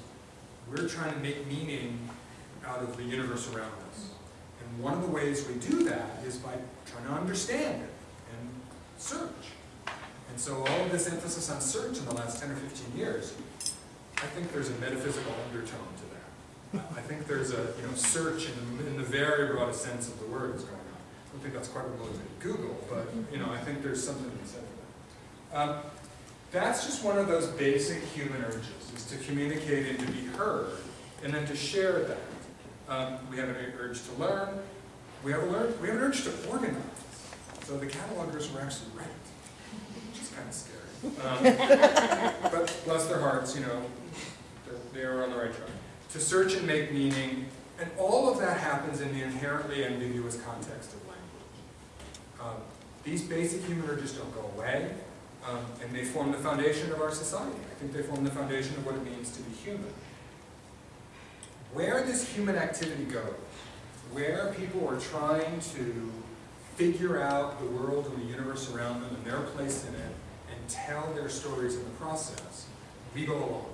we're trying to make meaning out of the universe around us. And one of the ways we do that is by trying to understand it and search. And so all of this emphasis on search in the last 10 or 15 years, I think there's a metaphysical undertone to that. I think there's a you know search in the, in the very broadest sense of the word is going on. I don't think that's quite what motivated Google, but you know I think there's something to be said for that. Um, that's just one of those basic human urges, is to communicate and to be heard, and then to share that. Um, we have an urge to learn. We have, learn, we have an urge to organize. So the catalogers were actually right, which is kind of scary. Um, but bless their hearts, you know, they are on the right track. To search and make meaning, and all of that happens in the inherently ambiguous context of language. Um, these basic human urges don't go away, um, and they form the foundation of our society. I think they form the foundation of what it means to be human. Where this human activity goes, where people are trying to figure out the world and the universe around them and their place in it, and tell their stories in the process, we go along.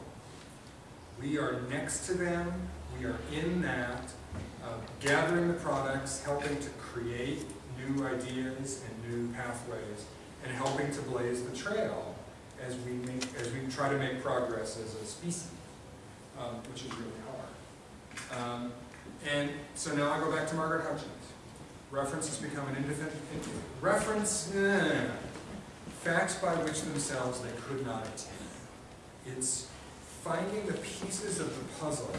We are next to them, we are in that, uh, gathering the products, helping to create new ideas and new pathways, and helping to blaze the trail as we make, as we try to make progress as a species, um, which is really hard. Um, and so now I go back to Margaret Hutchins. Reference has become an independent, reference, eh, facts by which themselves they could not attain. It's finding the pieces of the puzzle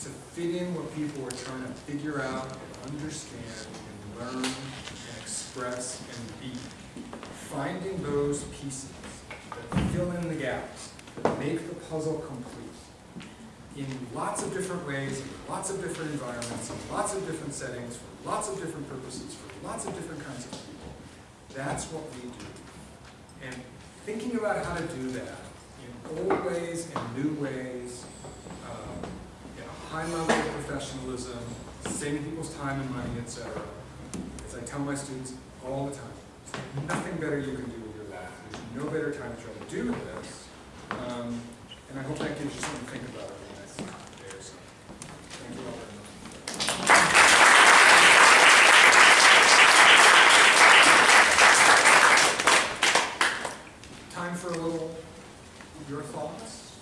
to fit in what people are trying to figure out and understand and learn and express and. Finding those pieces that fill in the gaps, that make the puzzle complete in lots of different ways, in lots of different environments, in lots of different settings, for lots of different purposes, for lots of different kinds of people. That's what we do. And thinking about how to do that in old ways and new ways, um, in a high level of professionalism, saving people's time and money, etc. as I tell my students all the time, there's nothing better you can do with your life. There's no better time to try to do this. Um, and I hope that gives you something to think about over the next day or so. Thank you all very much. Time for a little, your thoughts?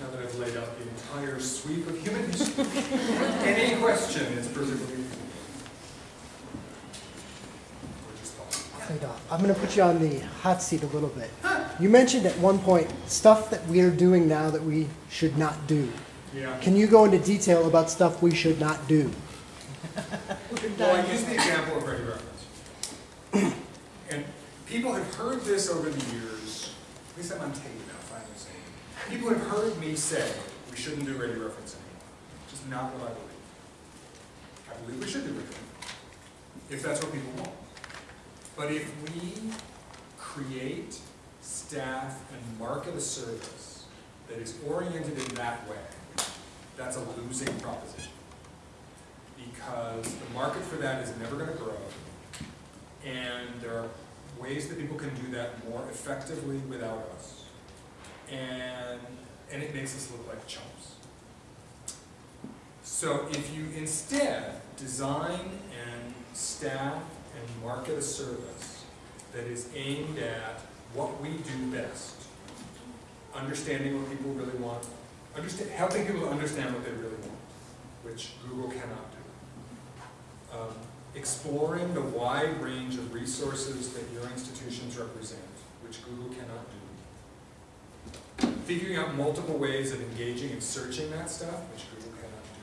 Now that I've laid out the entire sweep of human history. Any question is perfectly. Or just thought. And, uh, I'm going to put you on the hot seat a little bit. You mentioned at one point stuff that we are doing now that we should not do. Yeah. Can you go into detail about stuff we should not do? Well, I use the example of ready reference. And people have heard this over the years, at least I'm on tape now, finally saying. it. People have heard me say, we shouldn't do ready reference anymore. Just not what I believe. I believe we should do ready reference, if that's what people want. But if we create, staff, and market a service that is oriented in that way, that's a losing proposition because the market for that is never going to grow, and there are ways that people can do that more effectively without us, and, and it makes us look like chumps. So if you instead design and staff market a service that is aimed at what we do best, understanding what people really want, understand, helping people understand what they really want, which Google cannot do. Um, exploring the wide range of resources that your institutions represent, which Google cannot do. Figuring out multiple ways of engaging and searching that stuff, which Google cannot do.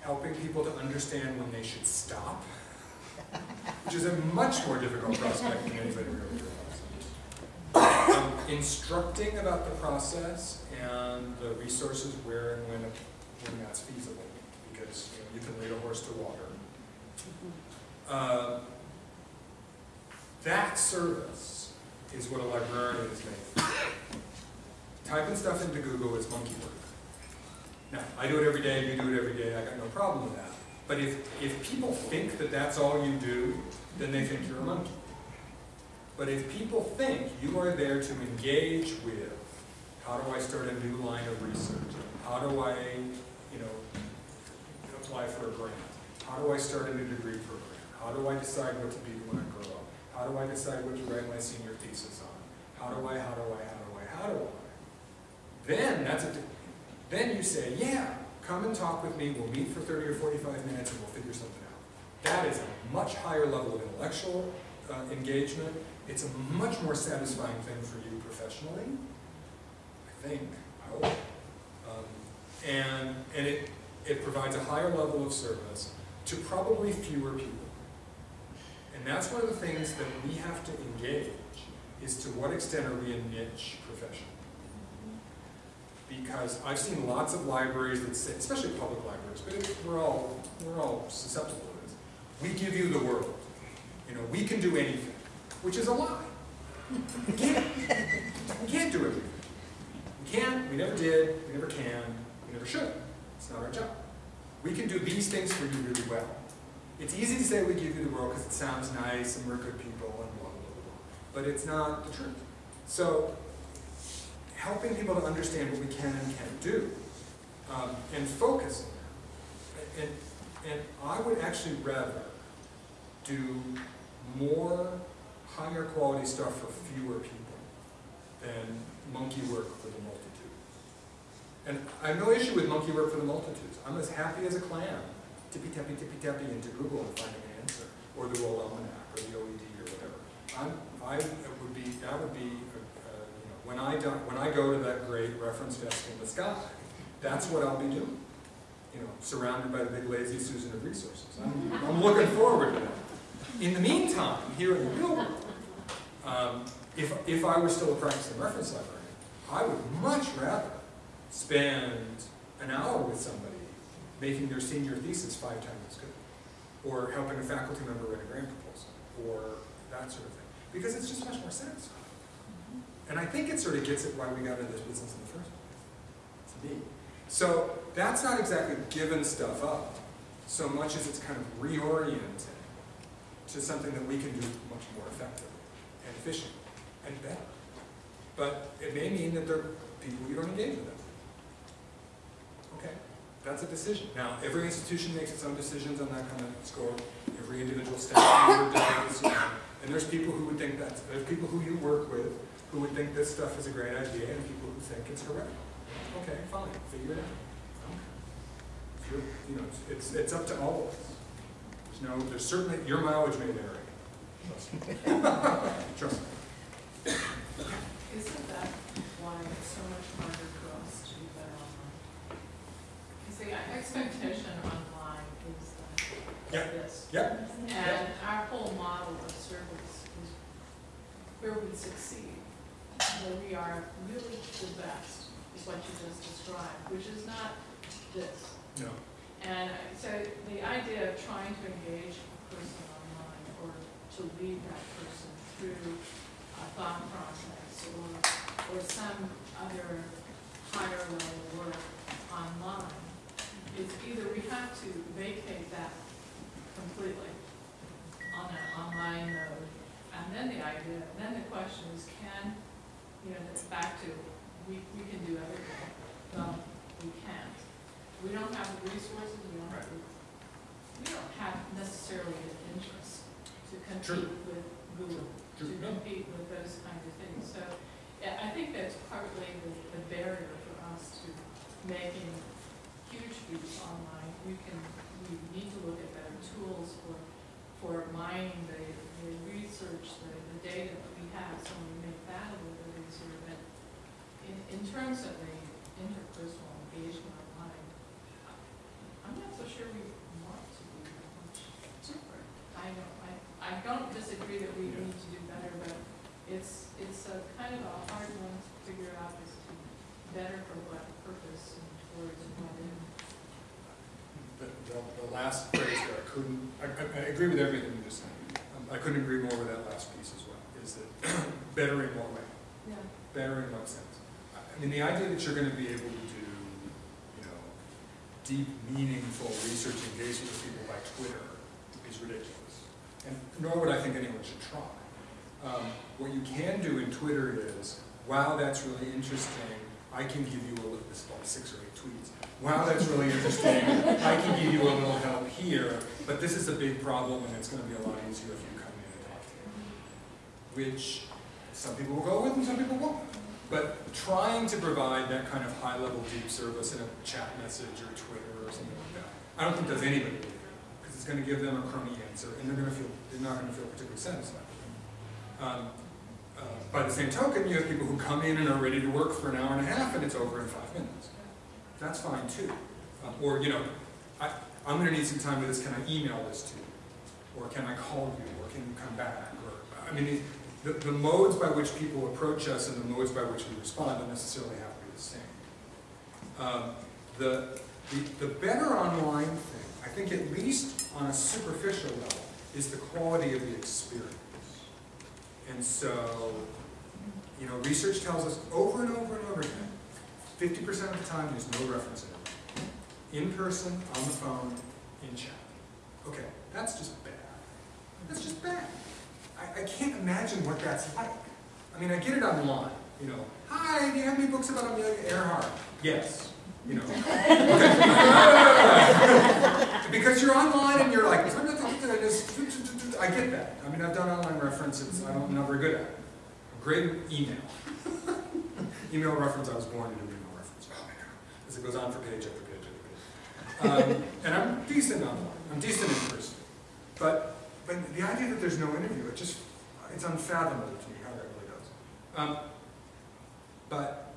helping people to understand when they should stop, which is a much more difficult prospect than anybody really realizes. Um, Instructing about the process and the resources where and when, when that's feasible, because, you know, you can lead a horse to water. Uh, That service is what a librarian is made for. Typing stuff into Google is monkey work. Now, I do it every day, you do it every day, I got no problem with that. But if, if people think that that's all you do, then they think you're a monkey. But if people think you are there to engage with, how do I start a new line of research? How do I, you know, apply for a grant? How do I start a new degree program? How do I decide what to be when I grow up? How do I decide what to write my senior thesis on? How do I, how do I, how do I, how do I? Then that's a, then you say, yeah, come and talk with me, we'll meet for thirty or forty-five minutes and we'll figure something out. That is a much higher level of intellectual uh, engagement. It's a much more satisfying thing for you professionally, I think, I hope. Um, And, and it, it provides a higher level of service to probably fewer people. And that's one of the things that we have to engage, is to what extent are we a niche profession? Because I've seen lots of libraries that say, especially public libraries, but we're all, we're all susceptible to this. We give you the world. You know, we can do anything, which is a lie. We can't. We can't do everything. We can't, we never did, we never can, we never should. It's not our job. We can do these things for you really well. It's easy to say we give you the world because it sounds nice and we're good people and blah, blah, blah, blah. But it's not the truth. So, helping people to understand what we can and can't do, um, and focusing. And, and I would actually rather do more higher quality stuff for fewer people than monkey work for the multitude. And I have no issue with monkey work for the multitudes. I'm as happy as a clam, tippy-tappy, tippy-tappy into Google and finding an answer, or the World Almanac, or the OED, or whatever. I'm, I would be, that would be, uh, uh, you know, when I do, when I go to that great reference desk in the sky, that's what I'll be doing. You know, surrounded by the big lazy Susan of resources. I'm, I'm looking forward to that. In the meantime, here in the real world, um, if, if I were still a practicing reference librarian, I would much rather spend an hour with somebody making their senior thesis five times as good, or helping a faculty member write a grant proposal, or that sort of thing, because it's just much more satisfying. And I think it sort of gets at why we got into this business in the first place, to me. So that's not exactly giving stuff up, so much as it's kind of reorienting to something that we can do much more effectively and efficiently and better. But it may mean that there are people you don't engage with. Okay, that's a decision. Now, every institution makes its own decisions on that kind of score. Every individual staff member does, and there's people who would think that, there's people who you work with who would think this stuff is a great idea and people who think it's heretical. Okay, fine, figure it out. Okay. You know, it's- it's, it's up to all of us. There's no, there's certainly, your mileage may vary. Trust me. Trust me. Isn't that why it's so much harder for us to do better online? Because the expectation online is that Yeah. this. Yep, And our whole model of service is where we succeed, where we are really the best, is what you just described, which is not this. no, And so the idea of trying to engage a person online or to lead that person through a thought process or, or some other higher level work online is either we have to vacate that completely on an online mode. And then the idea, then the question is can, you know, it's back to, we, we can do everything. Well, we can't. We don't have the resources, we don't have, we don't have necessarily the interest to compete with Google, to True. No. compete with those kinds of things. So, yeah, I think that's partly the, the barrier for us to making huge leaps online. We can, we need to look at better tools for, for mining the, the research, the, the data that we have, so we make that a little bit easier. But in, in terms of the interpersonal engagement online, I'm not so sure we want to be that much different. I don't, I, I don't disagree that we need to do better, but it's, it's a kind of a hard one to figure out as to better for what purpose and towards what end. The, the, the last phrase there, I couldn't, I, I, I agree with everything you just said. Um, I couldn't agree more with that last piece as well, is that better in what way? Yeah. Better in what sense? I I mean, the idea that you're gonna be able to do, you know, deep, meaningful research engagement with people by Twitter is ridiculous. And nor would I think anyone should try. Um, what you can do in Twitter is, wow, that's really interesting, I can give you a little, this is about six or eight tweets. Wow, that's really interesting, I can give you a little help here, but this is a big problem and it's gonna be a lot easier if you come in and talk to me. Which some people will go with and some people won't. But trying to provide that kind of high-level deep service in a chat message or Twitter or something like that, I don't think does anybody any good. Because it's gonna give them a crummy answer and they're gonna feel, they're not gonna feel particularly satisfied. Um, uh, By the same token, you have people who come in and are ready to work for an hour and a half and it's over in five minutes. That's fine too. Um, Or, you know, I, I'm gonna need some time with this, can I email this to you? Or can I call you, or can you come back? Or, I mean, the- the, modes by which people approach us and the modes by which we respond don't necessarily have to be the same. Um, The, the, the better online thing, I think at least on a superficial level, is the quality of the experience. And so, you know, research tells us over and over and over again, fifty percent of the time, there's no reference in. In person, on the phone, in chat. Okay, that's just bad. That's just bad. I, I can't imagine what that's like. I mean, I get it online, you know. Hi, do you have any books about Amelia Earhart? Yes, you know. because you're online and you're like, I get that. I mean, I've done online references. I don't, I'm not very good at it. Great email. email reference. I was born to do email reference. Oh my god, as it goes on for page after page after page. Um, and I'm decent online. I'm decent in person. But but the idea that there's no interview, it just it's unfathomable to me how that really does. Um, but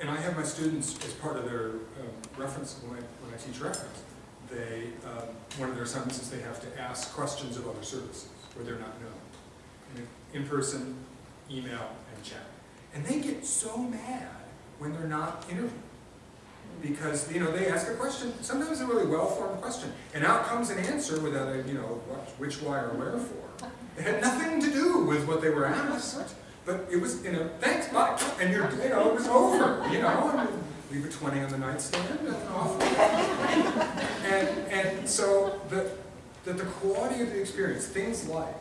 and I have my students as part of their um, reference when I when I teach reference. They um, one of their assignments is they have to ask questions of other services where they're not known, in person, email, and chat. And they get so mad when they're not interviewed because you know they ask a question. Sometimes a really well-formed question, and out comes an answer without a you know what, which, why, or wherefore. It had nothing to do with what they were asked, but it was you know thanks, bye, and you're you know it was over. You know, leave a twenty on the nightstand and off. And and so the the, the quality of the experience, things like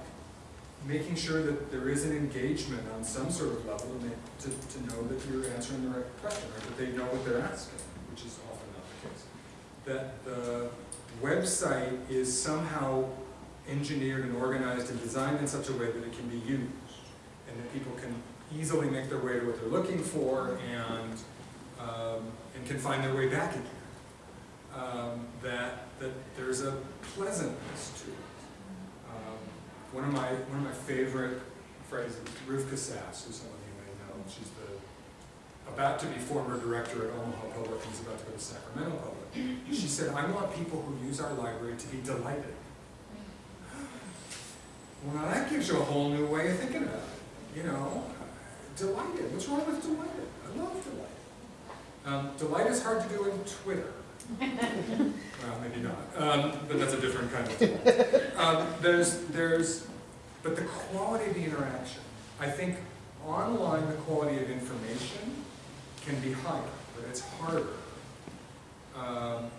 making sure that there is an engagement on some sort of level and they, to, to know that you're answering the right question or that they know what they're asking, which is often not the case. That the website is somehow engineered and organized and designed in such a way that it can be used and that people can easily make their way to what they're looking for and, um, and can find their way back again. Um, that, that there's a pleasantness to it. Um, one of my one of my favorite phrases, Rivkah Sass, who some of you may know, she's the about to be former director at Omaha Public and is about to go to Sacramento Public. She said, I want people who use our library to be delighted. Well, now that gives you a whole new way of thinking about it. You know, delighted. What's wrong with delighted? I love delighted. Um, delight is hard to do in Twitter. well, maybe not. Um, but that's a different kind of delight. Um, there's, there's, but the quality of the interaction. I think online the quality of information can be higher, but it's harder. Um,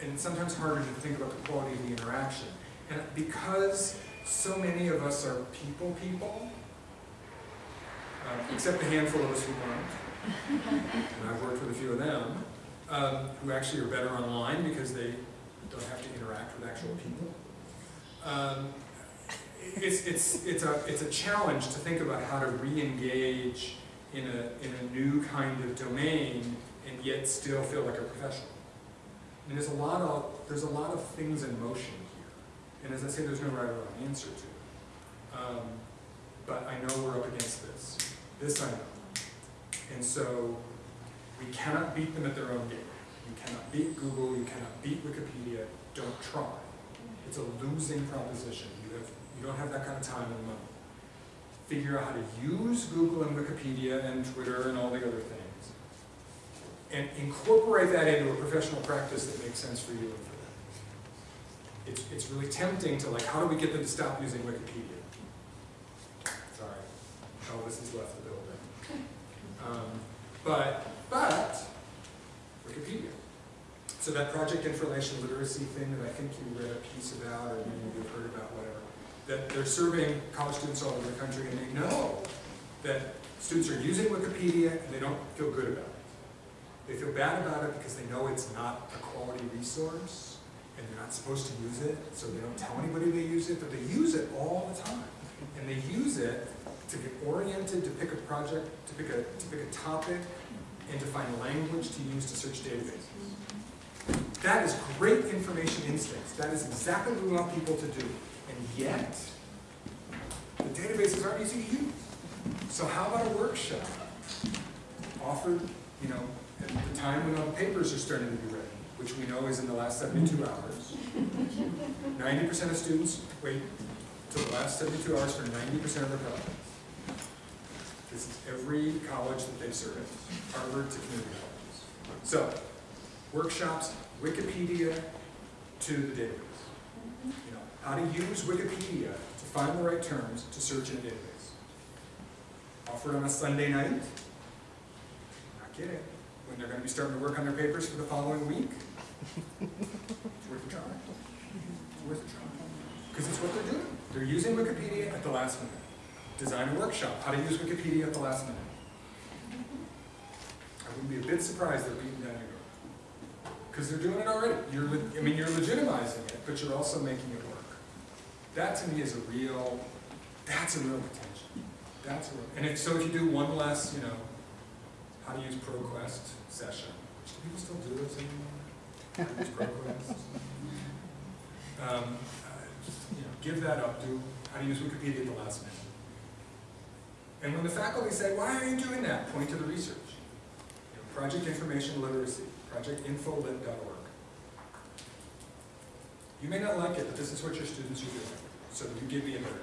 and sometimes harder to think about the quality of the interaction. And because so many of us are people people, um, except a handful of us who aren't, and I've worked with a few of them, um, who actually are better online because they don't have to interact with actual people. Um, it's, it's, it's, a, it's a challenge to think about how to re-engage in a, in a new kind of domain and yet still feel like a professional. And there's a lot of, there's a lot of things in motion here. And as I say, there's no right or wrong answer to it. Um, but I know we're up against this. This I know. And so we cannot beat them at their own game. You cannot beat Google, you cannot beat Wikipedia. don't try. It's a losing proposition. You have, you don't have that kind of time and money. Figure out how to use Google and Wikipedia and Twitter and all the other things. And incorporate that into a professional practice that makes sense for you and for them. It's, it's really tempting to like, how do we get them to stop using Wikipedia? Sorry, Elvis has left the building. Um, but, but, Wikipedia. So that project information literacy thing that I think you read a piece about, or maybe you've heard about, that they're serving college students all over the country, and they know that students are using Wikipedia and they don't feel good about it. They feel bad about it because they know it's not a quality resource, and they're not supposed to use it, so they don't tell anybody they use it, but they use it all the time. And they use it to get oriented, to pick a project, to pick a, to pick a topic, and to find language to use to search databases. That is great information instincts. That is exactly what we want people to do. And yet, the databases aren't easy to use. So how about a workshop offered, you know, at the time when all the papers are starting to be ready, which we know is in the last 72 hours. 90% of students wait till the last 72 hours for 90% of their projects. This is every college that they serve, Harvard to community colleges. So, workshops, Wikipedia to the database. You know, how to use Wikipedia to find the right terms to search in a database. Offered on a Sunday night. Not kidding. When they're going to be starting to work on their papers for the following week. It's worth a try. It's worth a try. Because it's what they're doing. They're using Wikipedia at the last minute. Design a workshop, how to use Wikipedia at the last minute. I wouldn't be a bit surprised they're beating down your door. Because they're doing it already. You're, I mean, you're legitimizing it, but you're also making it. That to me is a real, that's a real potential. That's a real, and if, so if you do one less, you know, how to use ProQuest session, which do people still do those anymore? How to use ProQuest? Um, uh, just, you know, give that up, do how to use Wikipedia at the last minute. And when the faculty say, why are you doing that? Point to the research. You know, Project Information Literacy, projectinfolit.org. You may not like it, but this is what your students are doing. So you give me a better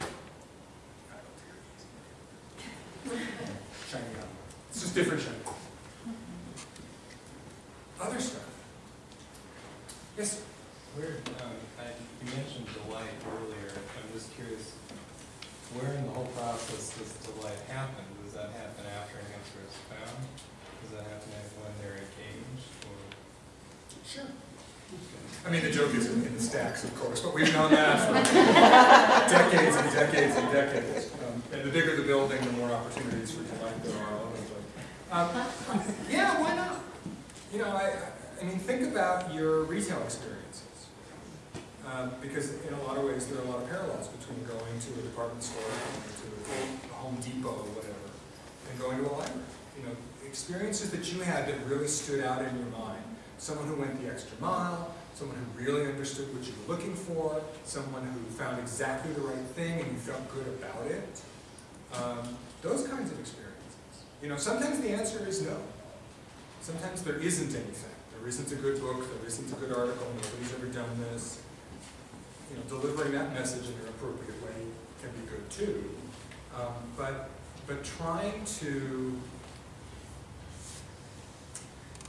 idea. I don't. Shiny up. It's just different shiny. Other stuff. Yes. Where, um, I, you mentioned delight earlier, I'm just curious, where in the whole process does delight happen? Does that happen after an answer is found? Does that happen when they're engaged, or? Sure. I mean, the joke is in in the stacks, of course, but we've known that for decades and decades and decades. Um, And the bigger the building, the more opportunities for delight there are. Um, Yeah, why not? You know, I, I mean, think about your retail experiences. Um, Because in a lot of ways, there are a lot of parallels between going to a department store, going to a Home Depot or whatever, and going to a library. You know, experiences that you had that really stood out in your mind. Someone who went the extra mile, someone who really understood what you were looking for, someone who found exactly the right thing and you felt good about it. Um, those kinds of experiences. You know, sometimes the answer is no. Sometimes there isn't anything. There isn't a good book, there isn't a good article, nobody's ever done this. You know, delivering that message in an appropriate way can be good too. Um, but, but trying to,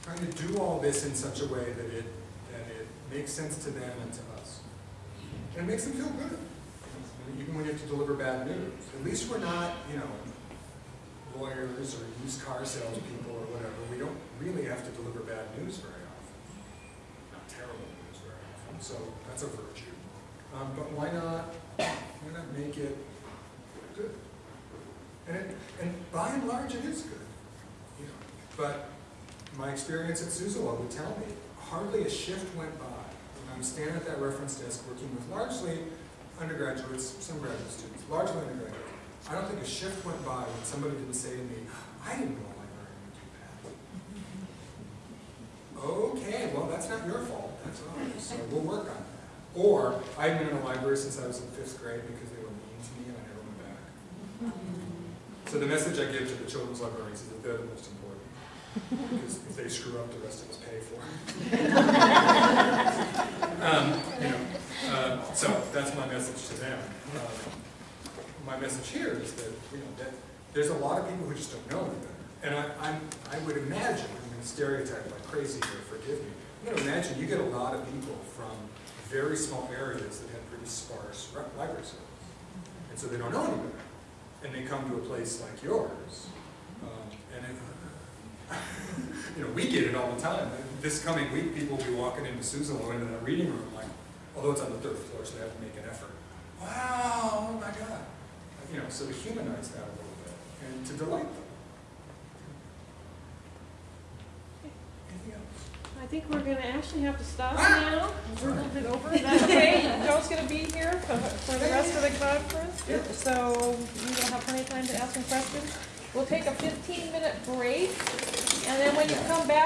trying to do all this in such a way that it, that it makes sense to them and to us. And it makes them feel good. Even when you have to deliver bad news. At least we're not, you know, lawyers or used car salespeople or whatever. We don't really have to deliver bad news very often. Not terrible news very often. So that's a virtue. Um, but why not, why not make it good? And it, and by and large, it is good. You know, but my experience at Suzzallo would tell me hardly a shift went by I'm standing at that reference desk working with largely undergraduates, some graduate students, largely undergraduates. I don't think a shift went by when somebody didn't say to me, I didn't know librarian would do that. Okay, well, that's not your fault, that's ours, so we'll work on that. Or, I've been in a library since I was in fifth grade because they were mean to me and I never went back. So the message I give to the children's librarians is that they're the most. Because if they screw up, the rest of us pay for it. Um, you know, uh, so that's my message to them. Um, My message here is that, you know, that there's a lot of people who just don't know any better. And I, I'm, I would imagine, I'm gonna stereotype like crazy here, forgive me. I'm gonna imagine you get a lot of people from very small areas that have pretty sparse library service. And so they don't know any better. And they come to a place like yours, um, and it, you know, we get it all the time. This coming week, people will be walking into Suzzallo into that reading room, like, although it's on the third floor, so they have to make an effort. Wow, oh my God. You know, so to humanize that a little bit and to delight them. Anything else? I think we're gonna actually have to stop ah! now. We're a little bit over. That okay? Joe's gonna be here for for the rest of the conference, so you will have plenty of time to ask some questions. We'll take a fifteen minute break, and then when you come back,